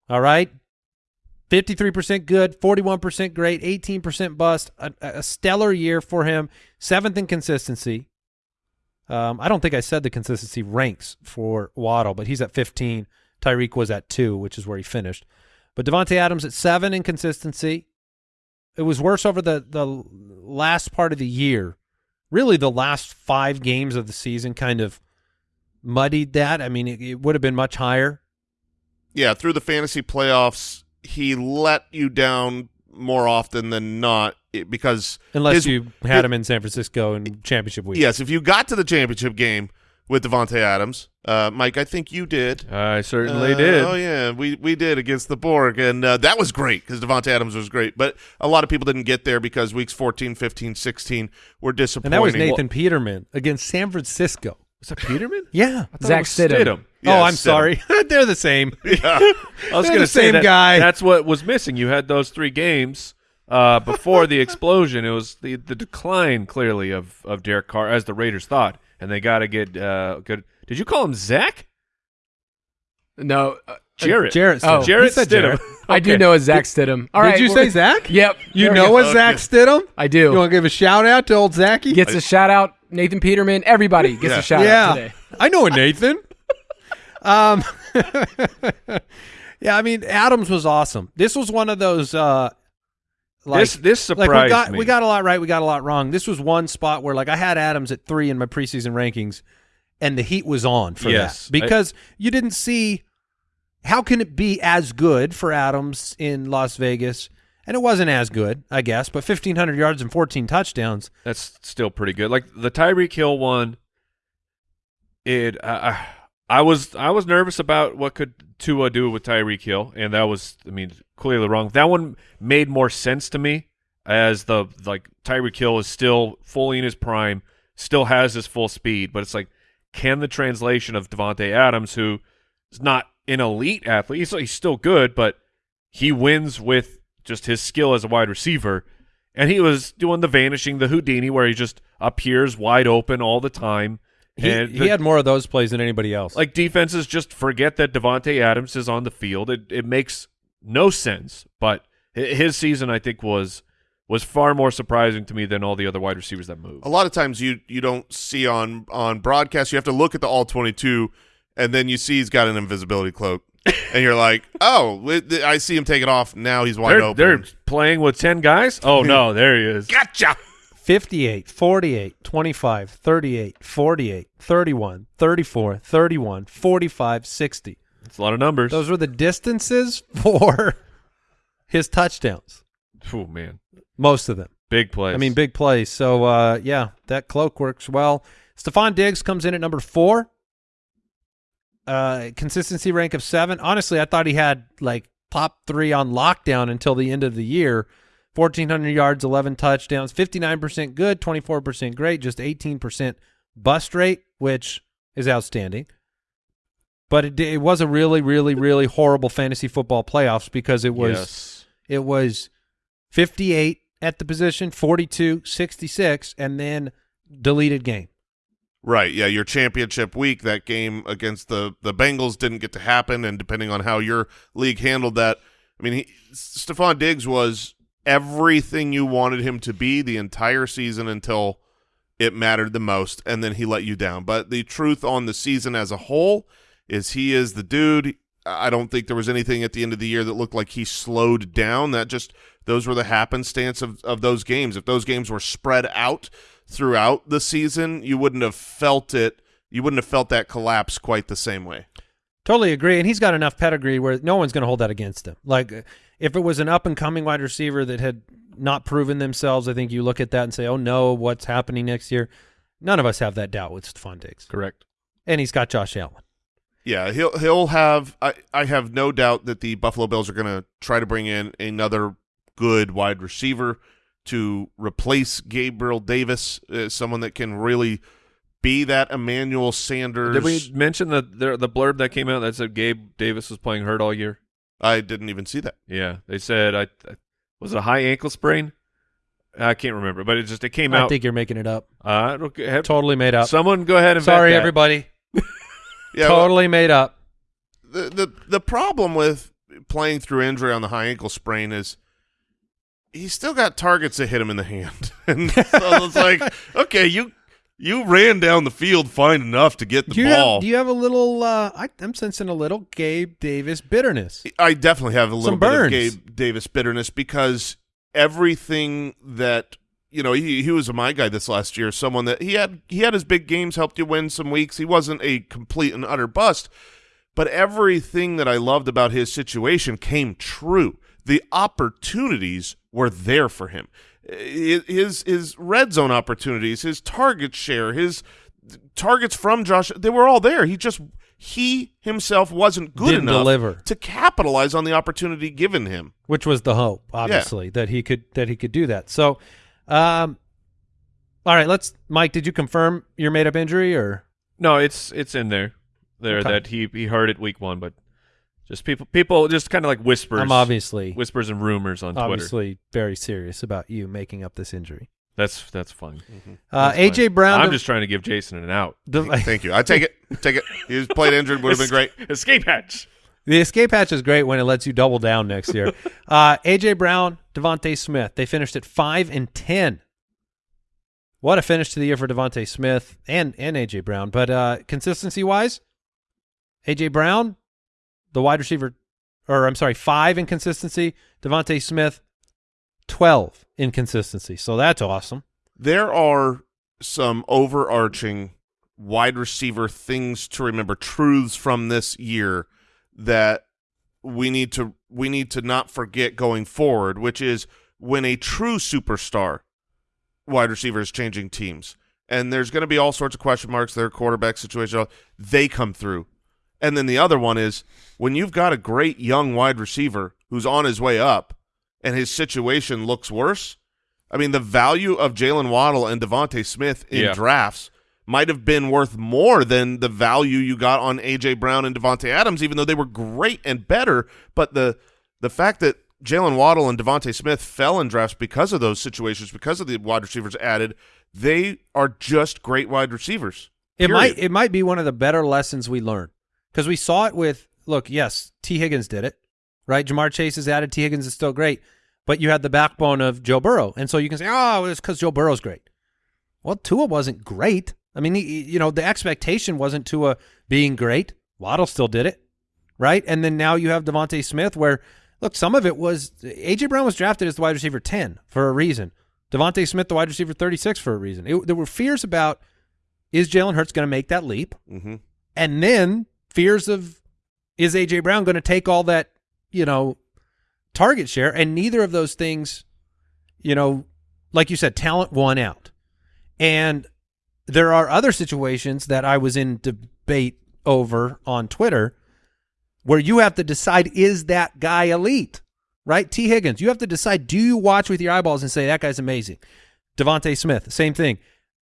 [SPEAKER 3] All right, fifty-three percent good, forty-one percent great, eighteen percent bust. A, a stellar year for him. Seventh in consistency. Um, I don't think I said the consistency ranks for Waddle, but he's at fifteen. Tyreek was at two, which is where he finished. But Davante Adams at seven in consistency. It was worse over the the last part of the year. Really, the last five games of the season kind of muddied that. I mean, it, it would have been much higher.
[SPEAKER 1] Yeah, through the fantasy playoffs, he let you down more often than not because
[SPEAKER 3] Unless
[SPEAKER 1] his-
[SPEAKER 3] you had him in San Francisco in championship week.
[SPEAKER 1] Yes, if you got to the championship game with Davante Adams, uh, Mike, I think you did.
[SPEAKER 4] I certainly
[SPEAKER 1] Uh,
[SPEAKER 4] did.
[SPEAKER 1] Oh yeah, we we did against the Borg, and uh, that was great because Davante Adams was great. But a lot of people didn't get there because weeks 14, 15, 16 were disappointing.
[SPEAKER 3] And that was Nathan Peterman against San Francisco.
[SPEAKER 4] Was that Peterman?
[SPEAKER 3] Yeah.
[SPEAKER 4] I thought
[SPEAKER 5] Zach
[SPEAKER 4] it was
[SPEAKER 5] Stidham.
[SPEAKER 4] Stidham.
[SPEAKER 1] Yeah,
[SPEAKER 3] oh, I'm
[SPEAKER 1] Stidham.
[SPEAKER 3] sorry. They're the same.
[SPEAKER 1] Yeah.
[SPEAKER 4] I was going to say
[SPEAKER 3] same
[SPEAKER 4] that,
[SPEAKER 3] guy.
[SPEAKER 4] That's what was missing. You had those three games uh, before the explosion. It was the the decline clearly of of Derek Carr as the Raiders thought, and they got to get uh, good. Did you call him Zach?
[SPEAKER 8] No, uh,
[SPEAKER 4] Jarrett.
[SPEAKER 3] Jarrett.
[SPEAKER 8] Oh,
[SPEAKER 3] Stidham.
[SPEAKER 4] Jarrett
[SPEAKER 3] He said
[SPEAKER 4] Stidham.
[SPEAKER 3] Jarrett.
[SPEAKER 8] I do know a Zach Stidham. All
[SPEAKER 3] Did
[SPEAKER 8] right,
[SPEAKER 3] you
[SPEAKER 8] we're-
[SPEAKER 3] say Zach?
[SPEAKER 8] Yep.
[SPEAKER 3] You
[SPEAKER 8] there
[SPEAKER 3] know
[SPEAKER 8] go.
[SPEAKER 3] a Zach Stidham?
[SPEAKER 8] I do.
[SPEAKER 3] You want to give a shout out to old Zachy?
[SPEAKER 8] Gets a shout out. Nathan Peterman. Everybody gets
[SPEAKER 1] Yeah.
[SPEAKER 8] a shout
[SPEAKER 3] yeah,
[SPEAKER 8] out today.
[SPEAKER 3] I know a Nathan. Um, yeah, I mean Adams was awesome. This was one of those uh, like
[SPEAKER 4] this this
[SPEAKER 3] like
[SPEAKER 4] surprised
[SPEAKER 3] we got
[SPEAKER 4] me.
[SPEAKER 3] we got a lot right, we got a lot wrong. This was one spot where like I had Adams at three in my preseason rankings, and the heat was on for
[SPEAKER 4] Yes,
[SPEAKER 3] that because you didn't see how can it be as good for Adams in Las Vegas, and it wasn't as good, I guess, but fifteen hundred yards and fourteen touchdowns.
[SPEAKER 4] That's still pretty good. Like the Tyreek Hill one, it uh, I was I was nervous about what could Tua do with Tyreek Hill, and that was I mean clearly wrong. That one made more sense to me as the like Tyreek Hill is still fully in his prime, still has his full speed, but it's like can the translation of Davante Adams, who is not an elite athlete, he's, he's still good, but he wins with just his skill as a wide receiver. And he was doing the vanishing, the Houdini, where he just appears wide open all the time.
[SPEAKER 3] He,
[SPEAKER 4] and
[SPEAKER 3] he had more of those plays than anybody else.
[SPEAKER 4] like defenses just forget that Davante Adams is on the field. It it makes no sense. But his season, I think, was was far more surprising to me than all the other wide receivers that moved.
[SPEAKER 1] A lot of times you you don't see on on broadcast. You have to look at the all twenty two, and then you see he's got an invisibility cloak, and you're like, oh, I see him take it off. Now he's wide
[SPEAKER 4] They're,
[SPEAKER 1] open.
[SPEAKER 4] they're playing with 10 guys? Oh, no, there he is.
[SPEAKER 1] gotcha.
[SPEAKER 3] 58, 48, 25, 38, 48, 31, 34, 31, 45, 60.
[SPEAKER 4] It's a lot of numbers.
[SPEAKER 3] Those were the distances for his touchdowns.
[SPEAKER 4] oh, man.
[SPEAKER 3] Most of them.
[SPEAKER 4] Big plays.
[SPEAKER 3] I mean, big plays. So, uh, yeah, that cloak works well. Stefon Diggs comes in at number four. Uh, consistency rank of seven. Honestly, I thought he had like top three on lockdown until the end of the year. 1,400 yards, 11 touchdowns, 59% good, 24% great, just 18% bust rate, which is outstanding. But it, it was a really, really, really horrible fantasy football playoffs because it was
[SPEAKER 4] yes.
[SPEAKER 3] it was 58 at the position, 42, 66, and then deleted game.
[SPEAKER 1] Right. Yeah. Your championship week, that game against the the Bengals didn't get to happen, and depending on how your league handled that, I mean, he, Stefon Diggs was everything you wanted him to be the entire season until it mattered the most, and then he let you down. But the truth on the season as a whole is he is the dude. I don't think there was anything at the end of the year that looked like he slowed down. That just those were the happenstance of, of those games. If those games were spread out throughout the season, you wouldn't have felt it. You wouldn't have felt that collapse quite the same way.
[SPEAKER 3] Totally agree. And he's got enough pedigree where no one's going to hold that against him. Like if it was an up and coming wide receiver that had not proven themselves, I think you look at that and say, oh no, what's happening next year? None of us have that doubt with Stefon Diggs.
[SPEAKER 4] Correct.
[SPEAKER 3] And he's got Josh Allen.
[SPEAKER 1] Yeah, he'll he'll have. I I have no doubt that the Buffalo Bills are going to try to bring in another good wide receiver to replace Gabriel Davis, uh, someone that can really be that Emmanuel Sanders.
[SPEAKER 4] Did we mention the, the the blurb that came out that said Gabe Davis was playing hurt all year?
[SPEAKER 1] I didn't even see that.
[SPEAKER 4] Yeah, they said I, I was it a high ankle sprain. I can't remember, but it just it came out.
[SPEAKER 3] I
[SPEAKER 4] out.
[SPEAKER 3] think you're making it up.
[SPEAKER 4] uh, have-
[SPEAKER 3] Totally made up.
[SPEAKER 4] someone go ahead and
[SPEAKER 3] Sorry,
[SPEAKER 4] that.
[SPEAKER 3] everybody.
[SPEAKER 1] Yeah, well,
[SPEAKER 3] totally made up.
[SPEAKER 1] the the the problem with playing through injury on the high ankle sprain is he's still got targets that hit him in the hand, and so it's like, okay, you you ran down the field fine enough to get the
[SPEAKER 3] Do
[SPEAKER 1] ball.
[SPEAKER 3] have, do you have a little? Uh, I, I'm sensing a little Gabe Davis bitterness.
[SPEAKER 1] I definitely have a little
[SPEAKER 3] Some
[SPEAKER 1] bit
[SPEAKER 3] burns.
[SPEAKER 1] of Gabe Davis bitterness because everything that you know he he was a my guy this last year, someone that he had he had his big games, helped you win some weeks. He wasn't a complete and utter bust, but everything that I loved about his situation came true. The opportunities were there for him. I- His his red zone opportunities, his target share, his targets from Josh, they were all there. He just he himself wasn't good
[SPEAKER 3] Didn't
[SPEAKER 1] enough
[SPEAKER 3] deliver.
[SPEAKER 1] to capitalize on the opportunity given him.
[SPEAKER 3] which was the hope, obviously, that he could that he could do that. So, um, all right, let's. Mike, did you confirm your made up injury or
[SPEAKER 4] No, it's it's in there. there
[SPEAKER 3] Okay.
[SPEAKER 4] that he he heard it week one, but just people people just kind of like whispers.
[SPEAKER 3] I'm obviously
[SPEAKER 4] whispers and rumors on Twitter.
[SPEAKER 3] obviously very serious about you making up this injury.
[SPEAKER 4] That's that's fine.
[SPEAKER 3] Uh, AJ
[SPEAKER 4] fine.
[SPEAKER 3] Brown.
[SPEAKER 4] I'm
[SPEAKER 3] de-
[SPEAKER 4] just trying to give Jason an out.
[SPEAKER 3] de-
[SPEAKER 1] Thank you. I take it. Take it. He was played injured. Would have been great.
[SPEAKER 4] Escape hatch.
[SPEAKER 3] The escape hatch is great when it lets you double down next year. uh, AJ Brown, DeVonta Smith, they finished at five and ten. What a finish to the year for DeVonta Smith and and AJ Brown. But uh, consistency wise, AJ Brown, the wide receiver, or I'm sorry, five in consistency. DeVonta Smith, twelve in consistency. So that's awesome.
[SPEAKER 1] There are some overarching wide receiver things to remember, truths from this year that we need to we need to not forget going forward, which is when a true superstar wide receiver is changing teams. And there's going to be all sorts of question marks, their quarterback situation, they come through. And then the other one is when you've got a great young wide receiver who's on his way up and his situation looks worse. I mean, the value of Jaylen Waddle and DeVonta Smith in
[SPEAKER 4] Yeah.
[SPEAKER 1] drafts might have been worth more than the value you got on AJ Brown and Davante Adams, even though they were great and better. But the the fact that Jaylen Waddle and DeVonta Smith fell in drafts because of those situations, because of the wide receivers added, they are just great wide receivers.
[SPEAKER 3] It might it might be one of the better lessons we learn because we saw it with look yes Tee Higgins did it right? Ja'Marr Chase is added Tee Higgins is still great but you had the backbone of Joe Burrow. And so you can say oh it's because Joe Burrow's great. Well Tua wasn't great. I mean he, you know the expectation wasn't Tua being great. Waddle still did it right? And then now you have DeVonta Smith where look some of it was AJ Brown was drafted as the wide receiver ten for a reason. DeVonta Smith the wide receiver thirty six for a reason. It, there were fears about is Jalen Hurts going to make that leap?
[SPEAKER 1] Mm-hmm.
[SPEAKER 3] And then fears of is AJ Brown going to take all that, you know, target share? And neither of those things, you know, like you said, talent won out. And there are other situations that I was in debate over on Twitter where you have to decide is that guy elite? Right? Tee Higgins, you have to decide do you watch with your eyeballs and say that guy's amazing? DeVonta Smith, same thing.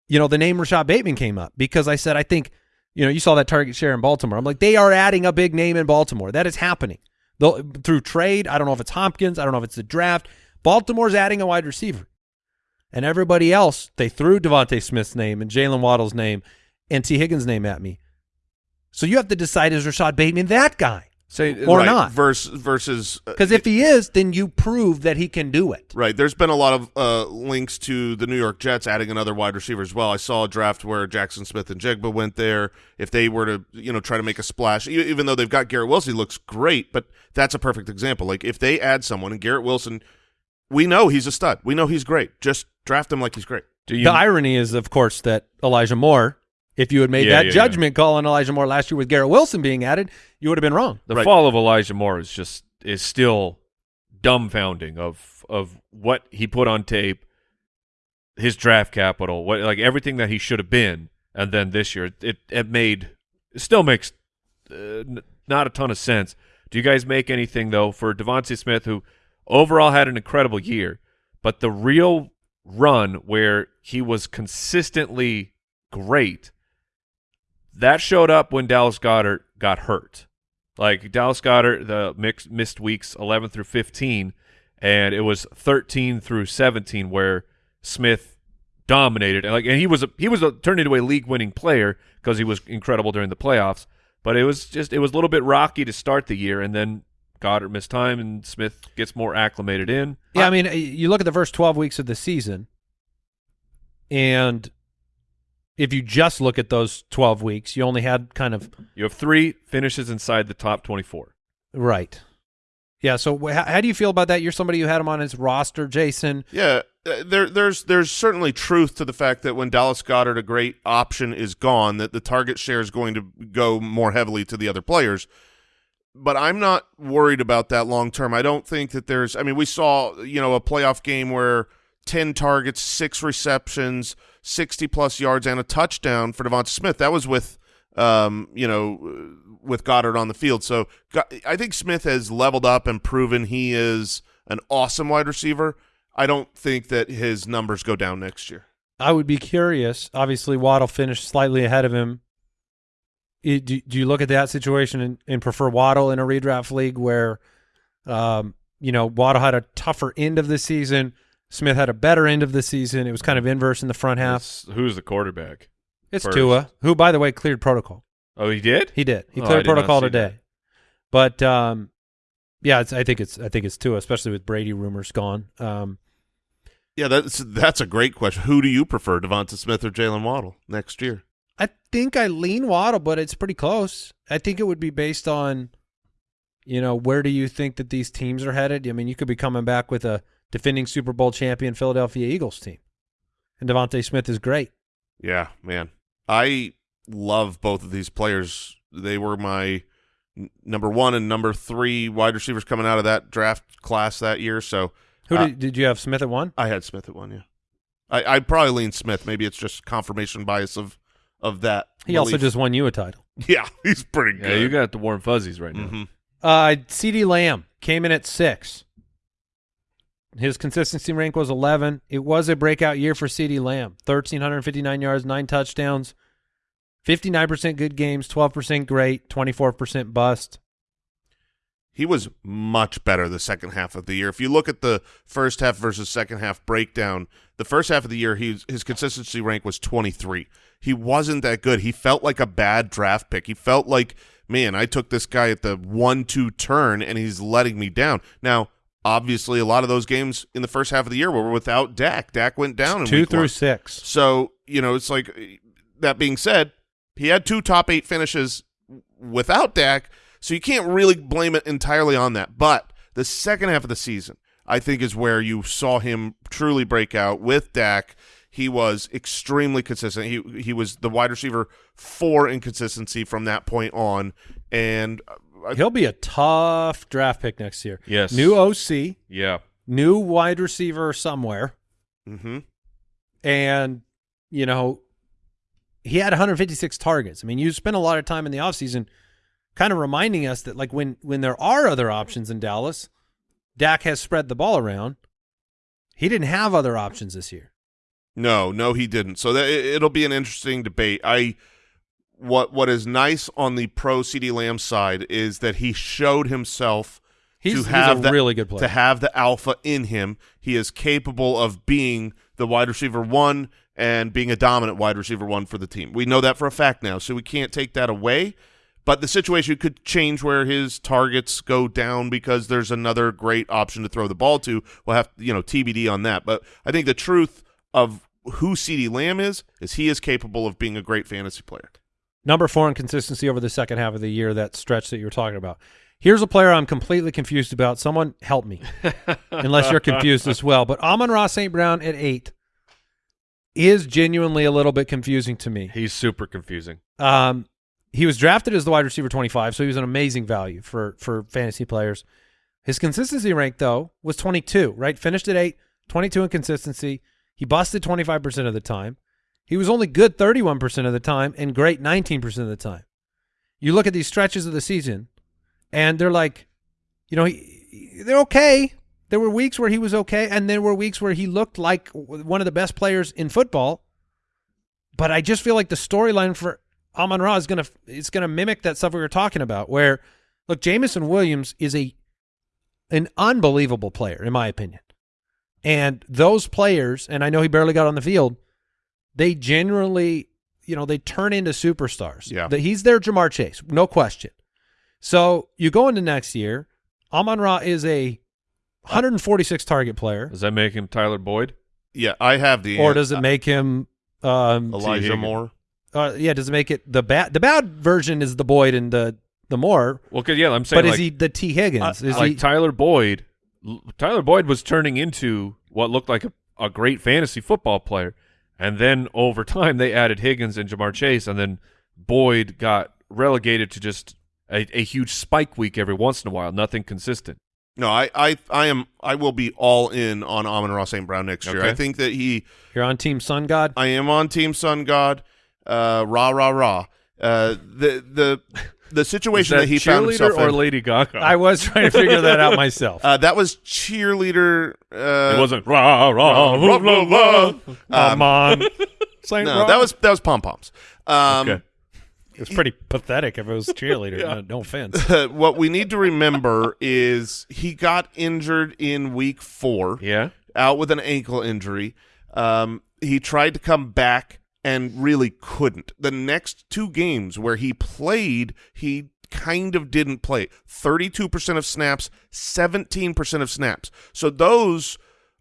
[SPEAKER 3] You know, the name Rashod Bateman came up because I said I think, you know, you saw that target share in Baltimore. I'm like, they are adding a big name in Baltimore. That is happening. They'll, through trade, I don't know if it's Hopkins, I don't know if it's the draft. Baltimore's adding a wide receiver. And everybody else, they threw DeVonta Smith's name and Jalen Waddle's name and Tee Higgins' name at me. So you have to decide is Rashod Bateman that guy?
[SPEAKER 4] Say
[SPEAKER 3] Or
[SPEAKER 1] right,
[SPEAKER 3] not.
[SPEAKER 1] Versus versus uh,
[SPEAKER 3] Because if he is, then you prove that he can do it.
[SPEAKER 1] Right. There's been a lot of uh, links to the New York Jets adding another wide receiver as well. I saw a draft where Jaxon Smith-Njigba went there. If they were to, you know, try to make a splash, e- even though they've got Garrett Wilson, he looks great, but that's a perfect example. Like if they add someone and Garrett Wilson, we know he's a stud. We know he's great. Just draft him like he's great.
[SPEAKER 4] do you
[SPEAKER 3] the irony is, of course, that Elijah Moore, if you had made
[SPEAKER 4] Yeah,
[SPEAKER 3] that
[SPEAKER 4] yeah,
[SPEAKER 3] judgment call on Elijah Moore last year with Garrett Wilson being added, you would have been wrong.
[SPEAKER 4] the
[SPEAKER 1] Right.
[SPEAKER 4] fall of Elijah Moore is just is still dumbfounding of of what he put on tape, his draft capital, what like everything that he should have been, and then this year it it made it still makes uh, not a ton of sense. Do you guys make anything though for DeVonta Smith, who overall had an incredible year, but the real run where he was consistently great that showed up when Dallas Goedert got hurt. Like Dallas Goedert, the missed weeks 11 through 15, and it was 13 through 17 where Smith dominated. And like, and he was a, he was a, turned into a league winning player because he was incredible during the playoffs. But it was just it was a little bit rocky to start the year, and then Goedert missed time, and Smith gets more acclimated in.
[SPEAKER 3] Yeah, I mean, you look at the first 12 weeks of the season, and if you just look at those 12 weeks, you only had kind of
[SPEAKER 4] You have three finishes inside the top 24.
[SPEAKER 3] right. Yeah. So wh- how, how do you feel about that? You're somebody who had him on his roster, Jason.
[SPEAKER 1] Yeah, uh, there, there's there's certainly truth to the fact that when Dallas Goedert, a great option, is gone, that the target share is going to go more heavily to the other players. But I'm not worried about that long term. I don't think that there's. I mean, we saw you know a playoff game where ten targets, six receptions, sixty plus yards, and a touchdown for DeVonta Smith. That was with um, you know, with Goedert on the field. So I think Smith has leveled up and proven he is an awesome wide receiver. I don't think that his numbers go down next year.
[SPEAKER 3] I would be curious. Obviously, Waddle finished slightly ahead of him do, do you look at that situation and, and prefer Waddle in a redraft league where, um, you know, Waddle had a tougher end of the season, Smith had a better end of the season. It was kind of inverse in the front half.
[SPEAKER 4] It's- who's the quarterback?
[SPEAKER 3] It's
[SPEAKER 4] first.
[SPEAKER 3] Tua, who by the way cleared protocol.
[SPEAKER 4] Oh, he did.
[SPEAKER 3] He did. He
[SPEAKER 4] Oh,
[SPEAKER 3] cleared
[SPEAKER 4] did not
[SPEAKER 3] protocol today.
[SPEAKER 4] that.
[SPEAKER 3] But um, yeah, it's, I think it's I think it's Tua, especially with Brady rumors gone. Um,
[SPEAKER 1] Yeah, that's that's a great question. Who do you prefer, DeVonta Smith or Jaylen Waddle next year?
[SPEAKER 3] I think I lean Waddle, but it's pretty close. I think it would be based on, you know, where do you think that these teams are headed? I mean, you could be coming back with a defending Super Bowl champion Philadelphia Eagles team, and DeVonta Smith is great.
[SPEAKER 1] Yeah, man. I love both of these players. They were my n- number one and number three wide receivers coming out of that draft class that year. So
[SPEAKER 3] Who
[SPEAKER 1] Uh,
[SPEAKER 3] did, did you have Smith at one?
[SPEAKER 1] I had Smith at one. Yeah, I, I'd probably lean Smith. Maybe it's just confirmation bias of of that.
[SPEAKER 3] He also just won you a title.
[SPEAKER 1] yeah, he's pretty good.
[SPEAKER 4] Yeah, you got the warm fuzzies right now.
[SPEAKER 1] Mhm.
[SPEAKER 3] Uh, CeeDee Lamb came in at six. His consistency rank was 11. It was a breakout year for CeeDee Lamb. 1,359 yards, nine touchdowns, 59% good games, 12% great, 24% bust.
[SPEAKER 1] He was much better the second half of the year. If you look at the first half versus second half breakdown, the first half of the year, he, his consistency rank was 23. He wasn't that good. He felt like a bad draft pick. He felt like, man, I took this guy at the one-two turn, and he's letting me down. Now, obviously, a lot of those games in the first half of the year were without Dak. Dak went down in
[SPEAKER 3] Two through
[SPEAKER 1] one.
[SPEAKER 3] six.
[SPEAKER 1] So, you know, it's like that being said, he had two top eight finishes without Dak, so you can't really blame it entirely on that. But the second half of the season, I think, is where you saw him truly break out with Dak. He was extremely consistent. He he was the wide receiver for inconsistency from that point on, and uh,
[SPEAKER 3] He'll be a tough draft pick next year.
[SPEAKER 4] Yes.
[SPEAKER 3] New OC,
[SPEAKER 4] Yeah.
[SPEAKER 3] new wide receiver somewhere,
[SPEAKER 1] mhm.
[SPEAKER 3] and, you know, he had 156 targets. I mean, you spent a lot of time in the offseason kind of reminding us that, like, when, when there are other options in Dallas, Dak has spread the ball around. He didn't have other options this year.
[SPEAKER 1] No, no, he didn't. So that it- it'll be an interesting debate. I what what is nice on the pro CeeDee Lamb side is that he showed himself
[SPEAKER 3] He's,
[SPEAKER 1] to have
[SPEAKER 3] a
[SPEAKER 1] the-
[SPEAKER 3] really good player.
[SPEAKER 1] to have the alpha in him. He is capable of being the wide receiver one and being a dominant wide receiver one for the team. We know that for a fact now, so we can't take that away. But the situation could change where his targets go down because there's another great option to throw the ball to. We'll have you know TBD on that. But I think the truth of who CeeDee Lamb is is he is capable of being a great fantasy player.
[SPEAKER 3] Number four in consistency over the second half of the year, that stretch that you were talking about. Here's a player I'm completely confused about. Someone help me, unless you're confused as well. But Amon-Ra St. Brown at eight is genuinely a little bit confusing to me.
[SPEAKER 4] He's super confusing.
[SPEAKER 3] Um, he was drafted as the wide receiver 25, so he was an amazing value for for fantasy players. His consistency rank though was 22, right? Finished at 8, 22 in consistency. He busted 25% of the time. He was only good 31% of the time and great 19% of the time. You look at these stretches of the season and they're like, you know, he, they're okay. There were weeks where he was okay and there were weeks where he looked like one of the best players in football. But I just feel like the storyline for Amon-Ra is gonna is gonna mimic that stuff we were talking about. Where look, Jameson Williams is a an unbelievable player in my opinion, and those players, and I know he barely got on the field, they generally, you know, they turn into superstars.
[SPEAKER 1] Yeah.
[SPEAKER 3] that he's their Ja'Marr Chase, no question. So you go into next year, Amon-Ra is a 146 target player,
[SPEAKER 4] Does that make him Tyler Boyd?
[SPEAKER 1] Yeah, I have the
[SPEAKER 3] or does it make him? Um,
[SPEAKER 1] Elijah
[SPEAKER 4] Higgins.
[SPEAKER 1] Moore?
[SPEAKER 3] uh, yeah, does it make it the bad? The bad version is the Boyd and the the Moore,
[SPEAKER 4] Well, cause, yeah, I'm saying
[SPEAKER 3] but is he the Tee Higgins?
[SPEAKER 4] uh,
[SPEAKER 3] is
[SPEAKER 4] like
[SPEAKER 3] he?
[SPEAKER 4] Tyler Boyd. L- Tyler Boyd was turning into what looked like a, a great fantasy football player, and then over time they added Higgins and Ja'Marr Chase, and then Boyd got relegated to just a, a huge spike week every once in a while, nothing consistent.
[SPEAKER 1] No, I, I, I am. I will be all in on Amon-Ra St. Brown next year.
[SPEAKER 4] Okay.
[SPEAKER 1] I think that he.
[SPEAKER 3] You're on Team Sun God.
[SPEAKER 1] I am on Team Sun God. Uh, rah rah rah. Uh, the the the situation
[SPEAKER 4] that
[SPEAKER 1] that, he found himself
[SPEAKER 4] or
[SPEAKER 1] in.
[SPEAKER 4] Lady Gaga?
[SPEAKER 3] I was trying to figure that out myself.
[SPEAKER 1] Uh, that was cheerleader. Uh,
[SPEAKER 4] it wasn't rah rah
[SPEAKER 1] rah, rah, rah.
[SPEAKER 3] Come
[SPEAKER 1] Um,
[SPEAKER 3] on,
[SPEAKER 1] no,
[SPEAKER 3] Ro-
[SPEAKER 1] that was that was pom poms. Um,
[SPEAKER 4] Okay.
[SPEAKER 3] It's pretty pathetic if it was cheerleader. no, no offense.
[SPEAKER 1] what we need to remember is he got injured in week four.
[SPEAKER 4] Yeah.
[SPEAKER 1] out with an ankle injury. Um, he tried to come back and really couldn't. The next two games where he played, he kind of didn't play. 32% of snaps, 17% of snaps. So those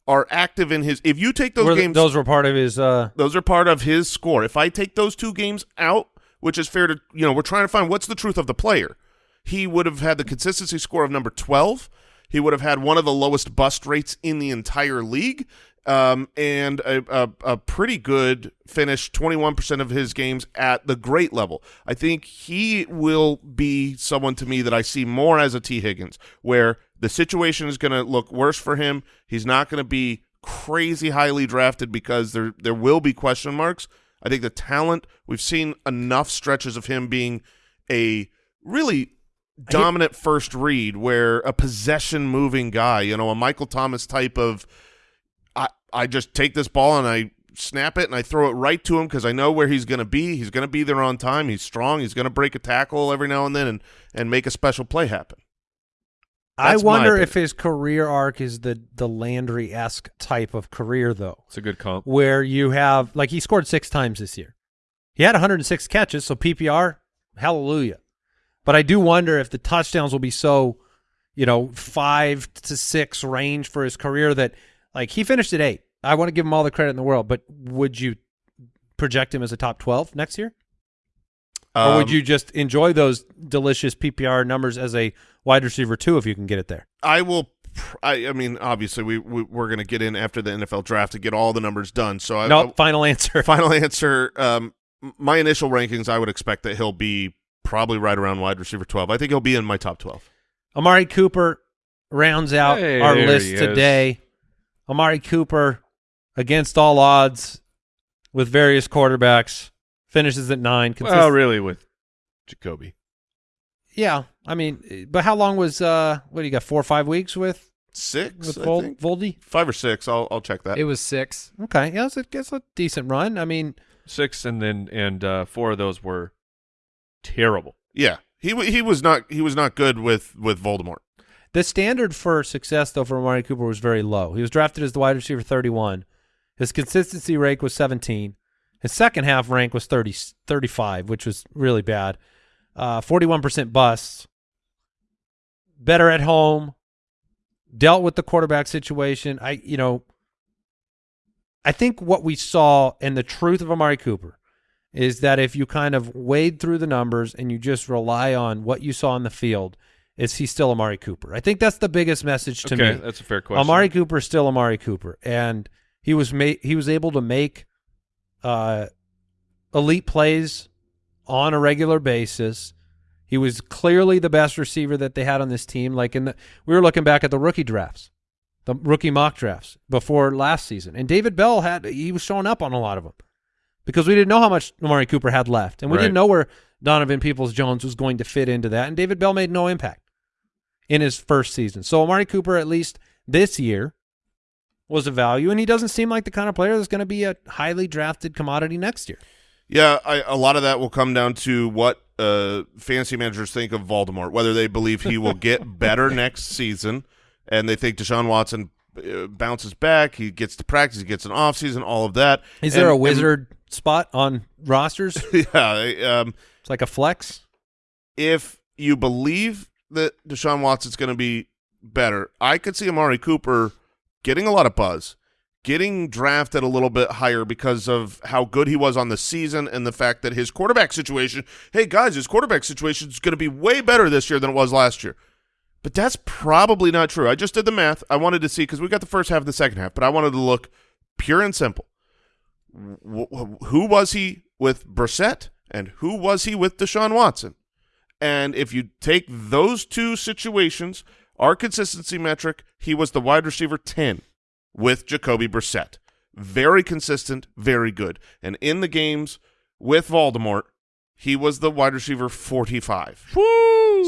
[SPEAKER 1] are active in his if you take those
[SPEAKER 3] Were
[SPEAKER 1] games
[SPEAKER 3] those were part of his. Uh,
[SPEAKER 1] those are part of his score. If I take those two games out, which is fair to, you know, we're trying to find what's the truth of the player. He would have had the consistency score of number 12. He would have had one of the lowest bust rates in the entire league. Um, and a, a, a pretty good finish, 21% of his games at the great level. I think he will be someone to me that I see more as a Tee Higgins, where the situation is going to look worse for him. He's not going to be crazy highly drafted because there there will be question marks. I think the talent we've seen enough stretches of him being a really dominant first read where a possession moving guy, you know, a Michael Thomas type of I I just take this ball and I snap it and I throw it right to him because I know where he's going to be. He's going to be there on time. He's strong. He's going to break a tackle every now and then and and make a special play happen.
[SPEAKER 3] I
[SPEAKER 1] That's my
[SPEAKER 3] wonder if his career arc is the the Landry esque type of career though,
[SPEAKER 4] It's a good comp.
[SPEAKER 3] where you have like he scored six times this year. He had 106 catches, so PPR, hallelujah. But I do wonder if the touchdowns will be so, you know, five to six range for his career that like he finished at eight. I want to give him all the credit in the world, but would you project him as a top 12 next year? or would
[SPEAKER 1] Um,
[SPEAKER 3] you just enjoy those delicious PPR numbers as a wide receiver too if you can get it there?
[SPEAKER 1] I will. I, I mean, obviously, we, we we're going to get in after the NFL draft to get all the numbers done. So, I,
[SPEAKER 3] no, final answer.
[SPEAKER 1] Final answer. Um, my initial rankings, I would expect that he'll be probably right around wide receiver twelve. I think he'll be in my top twelve.
[SPEAKER 3] Amari Cooper rounds out
[SPEAKER 4] Hey,
[SPEAKER 3] our list
[SPEAKER 4] he is.
[SPEAKER 3] today. Amari Cooper, against all odds, with various quarterbacks, finishes at nine. Consist-
[SPEAKER 4] Well, really, with Jacoby.
[SPEAKER 3] yeah, I mean, but how long was uh? What do you got? Four or five weeks with
[SPEAKER 1] Six,
[SPEAKER 3] with
[SPEAKER 1] I
[SPEAKER 3] Vol-
[SPEAKER 1] think.
[SPEAKER 3] Voldy?
[SPEAKER 1] five or six. I'll I'll check that.
[SPEAKER 8] It was six.
[SPEAKER 3] Okay, yeah, it's a, it's a decent run. I mean,
[SPEAKER 4] Six, and then and uh, four of those were terrible.
[SPEAKER 1] yeah, he he was not he was not good with with Voldemort.
[SPEAKER 3] The standard for success, though, for Amari Cooper was very low. He was drafted as the wide receiver 31. His consistency rate was 17. His second half rank was 30, 35, which was really bad. Uh, 41% busts. Better at home. Dealt with the quarterback situation. I, you know, I think what we saw and the truth of Amari Cooper is that if you kind of wade through the numbers and you just rely on what you saw on the field, is he still Amari Cooper? I think that's the biggest message to
[SPEAKER 4] okay,
[SPEAKER 3] me.
[SPEAKER 4] that's a fair question.
[SPEAKER 3] Amari Cooper is still Amari Cooper, and he was he was able to make uh, elite plays on a regular basis. He was clearly the best receiver that they had on this team. Like in the, we were looking back at the rookie drafts, the rookie mock drafts before last season, and David Bell had he was showing up on a lot of them because we didn't know how much Amari Cooper had left, and we
[SPEAKER 4] Right.
[SPEAKER 3] didn't know where Donovan Peoples Jones was going to fit into that, and David Bell made no impact in his first season. So Amari Cooper, at least this year, was a value, and he doesn't seem like the kind of player that's going to be a highly drafted commodity next year.
[SPEAKER 1] Yeah, I, a lot of that will come down to what uh, fantasy managers think of Voldemort, whether they believe he will get better next season, and they think Deshaun Watson uh, bounces back, he gets to practice, he gets an off season, all of that.
[SPEAKER 3] Is there
[SPEAKER 1] And-
[SPEAKER 3] a
[SPEAKER 1] and-
[SPEAKER 3] wizard spot on rosters?
[SPEAKER 1] yeah, um,
[SPEAKER 3] It's like a flex.
[SPEAKER 1] if you believe that Deshaun Watson's going to be better, I could see Amari Cooper getting a lot of buzz, getting drafted a little bit higher because of how good he was on the season and the fact that his quarterback situation, hey guys, his quarterback situation is going to be way better this year than it was last year. But that's probably not true. I just did the math. I wanted to see because we got the first half and the second half, but I wanted to look pure and simple. Who was he with Brissett and who was he with Deshaun Watson? And if you take those two situations, our consistency metric, he was the wide receiver 10 with Jacoby Brissett. Very consistent, very good. And in the games with Voldemort, he was the wide receiver 45.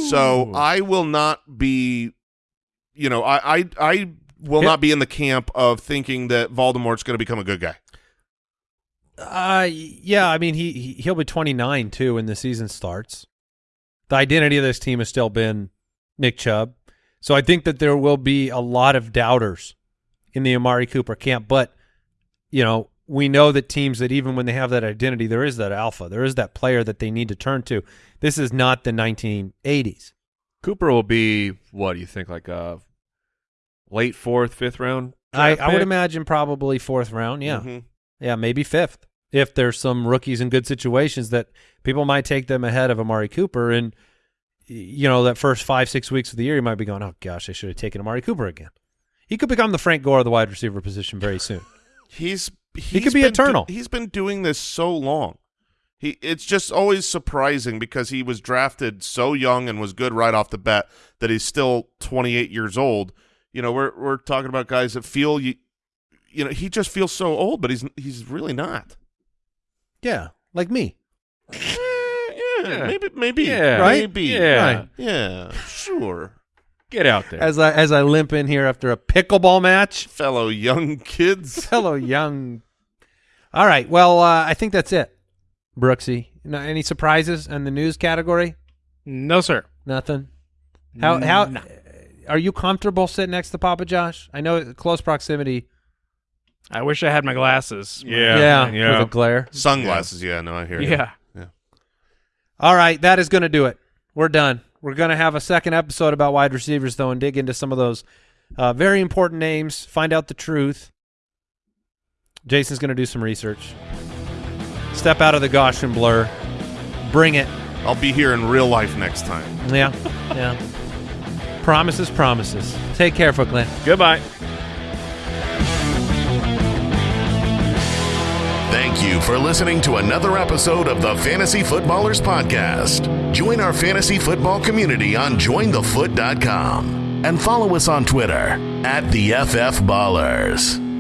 [SPEAKER 1] So I will not be, you know, I I, I will not be in the camp of thinking that Voldemort's going to become a good guy.
[SPEAKER 3] Uh, yeah. I mean, he, he he'll be 29 too when the season starts. The identity of this team has still been Nick Chubb, so I think that there will be a lot of doubters in the Amari Cooper camp. But you know, we know that teams that even when they have that identity, there is that alpha, there is that player that they need to turn to. This is not the 1980s.
[SPEAKER 4] Cooper will be what do you think, like a late fourth, fifth round?
[SPEAKER 3] I, I would imagine probably fourth round. Yeah.
[SPEAKER 1] Mhm.
[SPEAKER 3] Yeah, maybe fifth. If there's some rookies in good situations that people might take them ahead of Amari Cooper, and you know that first five six weeks of the year, you might be going, "Oh gosh, I should have taken Amari Cooper again." He could become the Frank Gore of the wide receiver position very soon.
[SPEAKER 1] He's, he's
[SPEAKER 3] could be eternal.
[SPEAKER 1] he's been doing this so long. He it's just always surprising because he was drafted so young and was good right off the bat that he's still 28 years old. You know, we're we're talking about guys that feel you you know, he just feels so old, but he's he's really not.
[SPEAKER 3] Yeah, like me.
[SPEAKER 1] Eh, yeah,
[SPEAKER 4] Yeah.
[SPEAKER 1] maybe maybe
[SPEAKER 4] Yeah.
[SPEAKER 3] Right?
[SPEAKER 1] maybe
[SPEAKER 4] Yeah.
[SPEAKER 3] Right.
[SPEAKER 1] yeah, sure.
[SPEAKER 4] Get out there.
[SPEAKER 3] As I as I limp in here after a pickleball match,
[SPEAKER 1] Fellow young kids.
[SPEAKER 3] fellow young. All right, well, uh, I think that's it, Brooksy. No, any surprises in the news category?
[SPEAKER 5] No, sir.
[SPEAKER 3] Nothing. How how
[SPEAKER 5] No.
[SPEAKER 3] are you comfortable sitting next to Papa Josh? I know close proximity.
[SPEAKER 5] I wish I had my glasses.
[SPEAKER 4] yeah,
[SPEAKER 3] yeah,
[SPEAKER 4] yeah.
[SPEAKER 3] with a glare.
[SPEAKER 1] Sunglasses, yeah, no, I hear you.
[SPEAKER 5] Yeah.
[SPEAKER 3] All right, that is going to do it. We're done. We're going to have a second episode about wide receivers, though, and dig into some of those uh, very important names, find out the truth. Jason's going to do some research. Step out of the Gaussian blur. Bring it.
[SPEAKER 1] I'll be here in real life next time.
[SPEAKER 3] Yeah, yeah. Promises, promises. Take care, Footclan.
[SPEAKER 4] Goodbye.
[SPEAKER 2] Thank you for listening to another episode of the Fantasy Footballers Podcast. Join our fantasy football community on jointhefoot.com and follow us on Twitter at the FF Ballers.